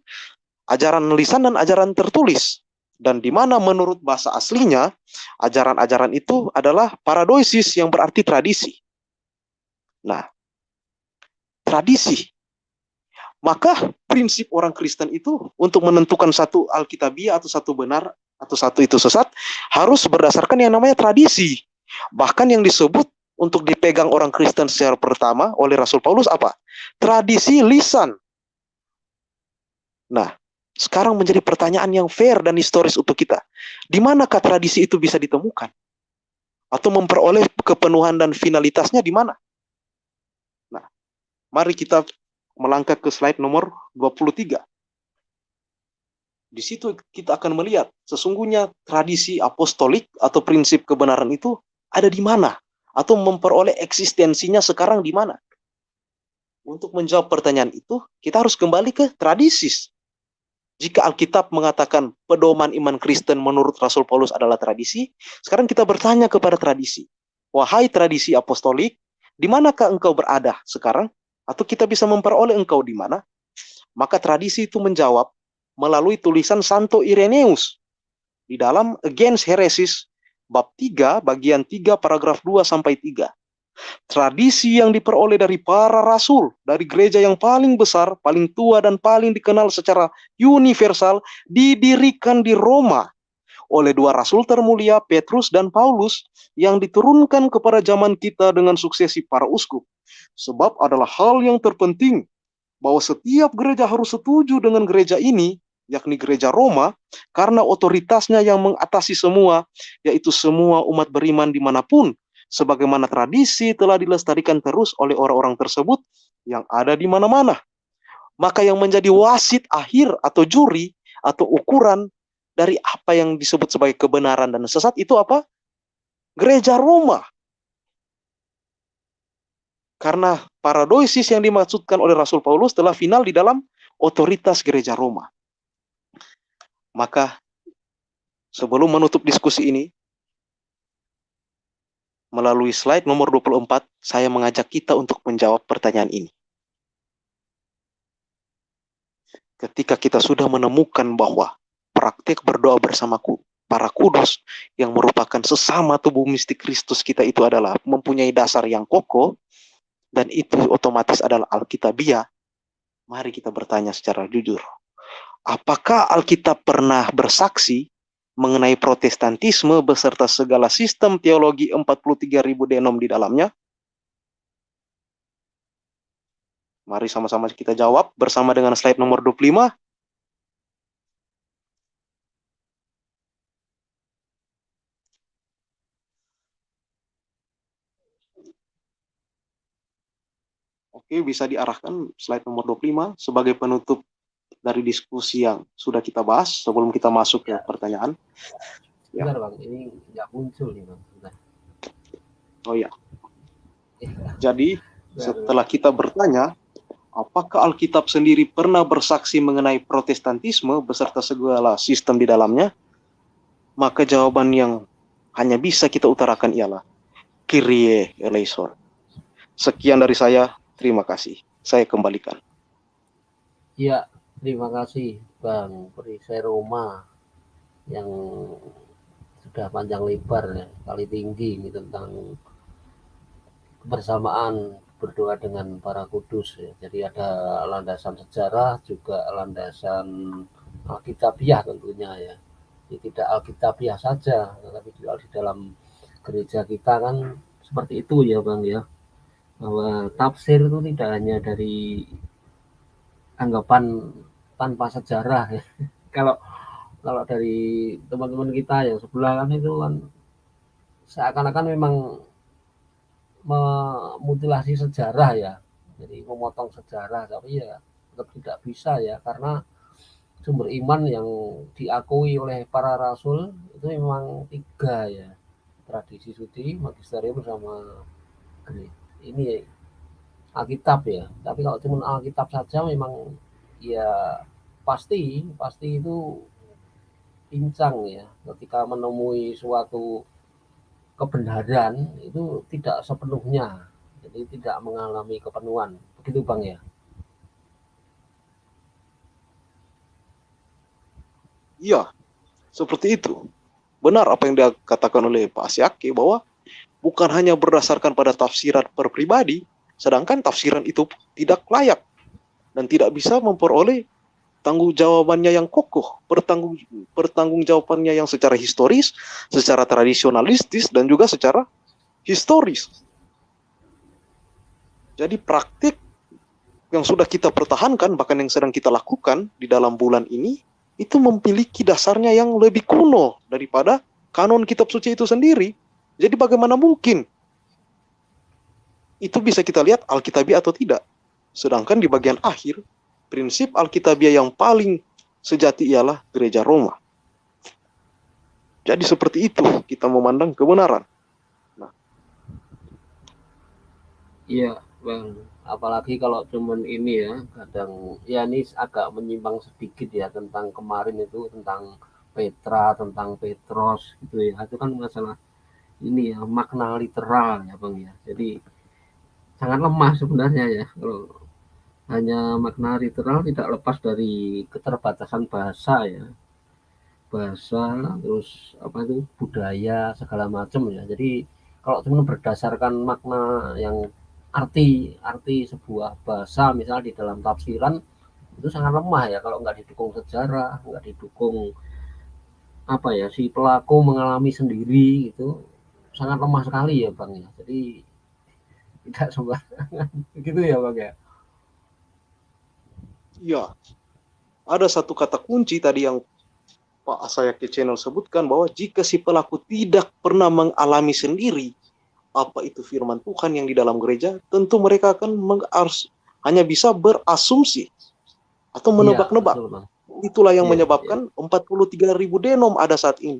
Speaker 2: ajaran lisan dan ajaran tertulis. Dan di mana menurut bahasa aslinya, ajaran-ajaran itu adalah paradoisis yang berarti tradisi. Nah, tradisi. Maka prinsip orang Kristen itu untuk menentukan satu Alkitabiah atau satu benar atau satu itu sesat harus berdasarkan yang namanya tradisi. Bahkan yang disebut untuk dipegang orang Kristen secara pertama oleh Rasul Paulus apa? Tradisi lisan. Nah, sekarang menjadi pertanyaan yang fair dan historis untuk kita. Di manakah tradisi itu bisa ditemukan? Atau memperoleh kepenuhan dan finalitasnya di mana? Nah, mari kita melangkah ke slide nomor 23. Di situ kita akan melihat sesungguhnya tradisi apostolik atau prinsip kebenaran itu ada di mana atau memperoleh eksistensinya sekarang di mana. Untuk menjawab pertanyaan itu, kita harus kembali ke tradisi jika Alkitab mengatakan pedoman iman Kristen menurut Rasul Paulus adalah tradisi, sekarang kita bertanya kepada tradisi. Wahai tradisi apostolik, di manakah engkau berada sekarang? Atau kita bisa memperoleh engkau di mana? Maka tradisi itu menjawab melalui tulisan Santo Ireneus di dalam Against Heresis bab 3 bagian 3 paragraf 2 sampai 3. tradisi yang diperoleh dari para rasul, dari gereja yang paling besar, paling tua dan paling dikenal secara universal didirikan di Roma oleh dua rasul termulia Petrus dan Paulus yang diturunkan kepada zaman kita dengan suksesi para uskup. Sebab adalah hal yang terpenting bahwa setiap gereja harus setuju dengan gereja ini, yakni gereja Roma, karena otoritasnya yang mengatasi semua, yaitu semua umat beriman di mana pun, sebagaimana tradisi telah dilestarikan terus oleh orang-orang tersebut yang ada di mana-mana. Maka yang menjadi wasit akhir atau juri atau ukuran dari apa yang disebut sebagai kebenaran dan sesat itu apa? Gereja Roma. Karena paradoisis yang dimaksudkan oleh Rasul Paulus telah final di dalam otoritas gereja Roma. Maka sebelum menutup diskusi ini, melalui slide nomor 24, saya mengajak kita untuk menjawab pertanyaan ini. Ketika kita sudah menemukan bahwa praktik berdoa bersamaku para kudus yang merupakan sesama tubuh mistik Kristus kita itu adalah mempunyai dasar yang kokoh dan itu otomatis adalah Alkitabiah. Mari kita bertanya secara jujur. Apakah Alkitab pernah bersaksi mengenai Protestantisme beserta segala sistem teologi 43.000 denom di dalamnya? Mari sama-sama kita jawab bersama dengan slide nomor 25. Oke, bisa diarahkan slide nomor 25 sebagai penutup dari diskusi yang sudah kita bahas sebelum kita masuk ke ya. pertanyaan.
Speaker 1: Ya. Bentar bang, ini nggak muncul nih bang. Bentar.
Speaker 2: Oh ya. Jadi setelah kita bertanya, apakah Alkitab sendiri pernah bersaksi mengenai Protestantisme beserta segala sistem di dalamnya? Maka jawaban yang hanya bisa kita utarakan ialah Kyrie eleison. Sekian dari saya, terima kasih. Saya kembalikan.
Speaker 1: Ya, Terima kasih Bang Perisai Roma yang sudah panjang lebar ya, kali tinggi ini tentang kebersamaan berdoa dengan para kudus ya. Jadi ada landasan sejarah juga landasan Alkitabiah tentunya ya. Jadi tidak Alkitabiah saja, tetapi juga di dalam gereja kita kan seperti itu ya Bang ya. Bahwa tafsir itu tidak hanya dari anggapan tanpa sejarah ya. (laughs) kalau kalau dari teman-teman kita yang sebelah kan itu kan seakan-akan memang memutilasi sejarah ya. Jadi memotong sejarah tapi ya tetap tidak bisa ya karena sumber iman yang diakui oleh para rasul itu memang tiga ya. Tradisi suci magisterium bersama ini Alkitab ya. Tapi kalau cuma Alkitab saja memang ya pasti pasti itu pincang ya. Ketika menemui suatu kebenaran itu tidak sepenuhnya. Jadi tidak mengalami kepenuhan. Begitu bang ya?
Speaker 2: Iya seperti itu. Benar apa yang dikatakan oleh Pak Asyaki bahwa bukan hanya berdasarkan pada tafsiran per pribadi sedangkan tafsiran itu tidak layak dan tidak bisa memperoleh tanggung jawabannya yang kokoh, pertanggung pertanggung jawabannya yang secara historis, secara tradisionalistis dan juga secara historis. Jadi praktik yang sudah kita pertahankan bahkan yang sedang kita lakukan di dalam bulan ini itu memiliki dasarnya yang lebih kuno daripada kanon kitab suci itu sendiri. Jadi bagaimana mungkin itu bisa kita lihat alkitabi atau tidak? Sedangkan di bagian akhir, prinsip Alkitabiah yang paling sejati ialah gereja Roma. Jadi seperti itu kita memandang kebenaran. Nah.
Speaker 1: Iya, Bang. Apalagi kalau cuman ini ya, kadang ya ini agak menyimpang sedikit ya tentang kemarin itu tentang Petra, tentang Petros gitu ya. Itu kan masalah ini ya makna literal ya, Bang ya. Jadi sangat lemah sebenarnya ya kalau hanya makna literal tidak lepas dari keterbatasan bahasa ya. Bahasa terus apa itu budaya segala macam ya. Jadi kalau cuma berdasarkan makna yang arti arti sebuah bahasa misal di dalam tafsiran itu sangat lemah ya. Kalau nggak didukung sejarah nggak didukung apa ya si pelaku mengalami sendiri itu sangat lemah sekali ya bang ya. Jadi (laughs) tidak sembarangan gitu ya bang ya
Speaker 2: ya ada satu kata kunci tadi yang Pak Asayaki Channel sebutkan bahwa jika si pelaku tidak pernah mengalami sendiri apa itu firman Tuhan yang di dalam gereja, tentu mereka akan hanya bisa berasumsi atau iya, menebak-nebak. Ya, Itulah yang ya, menyebabkan ya. 43 ribu denom ada saat ini.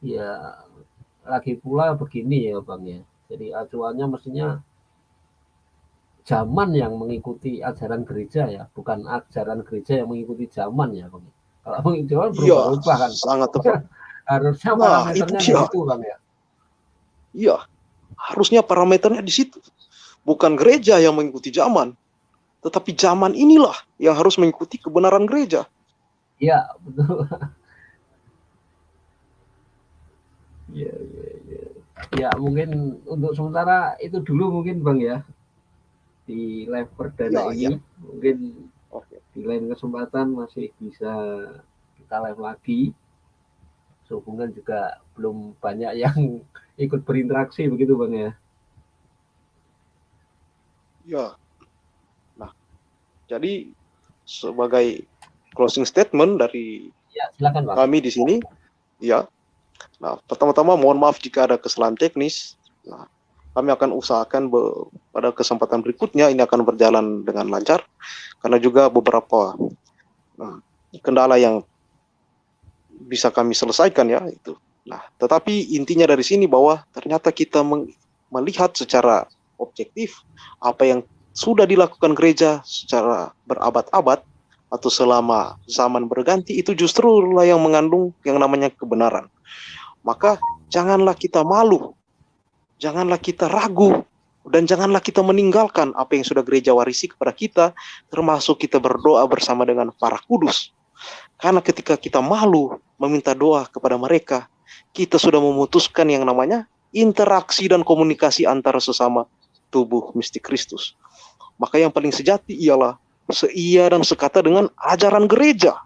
Speaker 1: Ya, lagi pula begini ya Bang ya. Jadi acuannya mestinya zaman yang mengikuti ajaran gereja ya, bukan ajaran gereja yang mengikuti zaman ya, Bang. Kalau mengikuti zaman iya, berubah-ubah kan.
Speaker 2: Sangat (laughs) tepat.
Speaker 1: Harusnya nah, parameternya itu, di situ, Bang ya.
Speaker 2: Iya, harusnya parameternya di situ. Bukan gereja yang mengikuti zaman, tetapi zaman inilah yang harus mengikuti kebenaran gereja.
Speaker 1: Iya, betul. (laughs) Iya, iya, iya. Ya, mungkin untuk sementara itu dulu mungkin Bang ya di live perdana ya, ini ya. mungkin okay. di lain kesempatan masih bisa kita live lagi sehubungan juga belum banyak yang (laughs) ikut berinteraksi begitu bang ya
Speaker 2: ya nah jadi sebagai closing statement dari
Speaker 1: ya, silakan, bang.
Speaker 2: kami di sini ya nah pertama-tama mohon maaf jika ada kesalahan teknis nah kami akan usahakan pada kesempatan berikutnya ini akan berjalan dengan lancar karena juga beberapa nah, kendala yang bisa kami selesaikan ya itu. Nah, tetapi intinya dari sini bahwa ternyata kita melihat secara objektif apa yang sudah dilakukan gereja secara berabad-abad atau selama zaman berganti itu justru lah yang mengandung yang namanya kebenaran. Maka janganlah kita malu janganlah kita ragu dan janganlah kita meninggalkan apa yang sudah gereja warisi kepada kita, termasuk kita berdoa bersama dengan para kudus. Karena ketika kita malu meminta doa kepada mereka, kita sudah memutuskan yang namanya interaksi dan komunikasi antara sesama tubuh mistik Kristus. Maka yang paling sejati ialah seia dan sekata dengan ajaran gereja.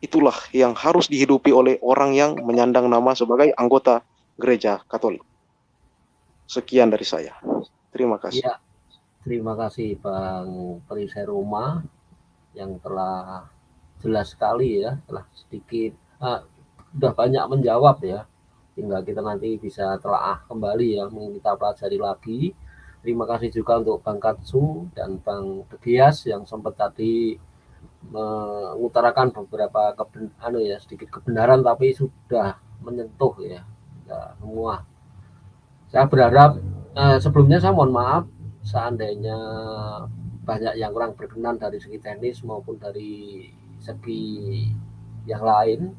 Speaker 2: Itulah yang harus dihidupi oleh orang yang menyandang nama sebagai anggota gereja Katolik. Sekian dari saya. Terima kasih. Ya,
Speaker 1: terima kasih Bang Perisai Roma yang telah jelas sekali ya, telah sedikit ah, sudah banyak menjawab ya. Tinggal kita nanti bisa telah kembali ya, kita pelajari lagi. Terima kasih juga untuk Bang Katsu dan Bang Tegias yang sempat tadi mengutarakan beberapa keben, anu ya sedikit kebenaran tapi sudah menyentuh ya, ya semua. Saya berharap eh, sebelumnya saya mohon maaf seandainya banyak yang kurang berkenan dari segi teknis maupun dari segi yang lain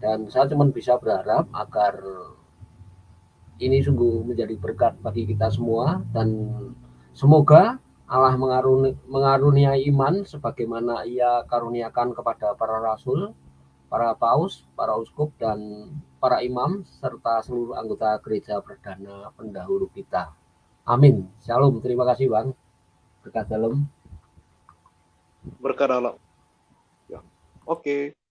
Speaker 1: dan saya cuma bisa berharap agar ini sungguh menjadi berkat bagi kita semua dan semoga Allah mengaruni, mengaruniai iman sebagaimana ia karuniakan kepada para rasul, para paus, para uskup, dan para imam, serta seluruh anggota gereja perdana pendahulu kita. Amin. Shalom. Terima kasih Bang. Berkat dalam.
Speaker 2: Berkat dalam. Ya. Oke. Okay.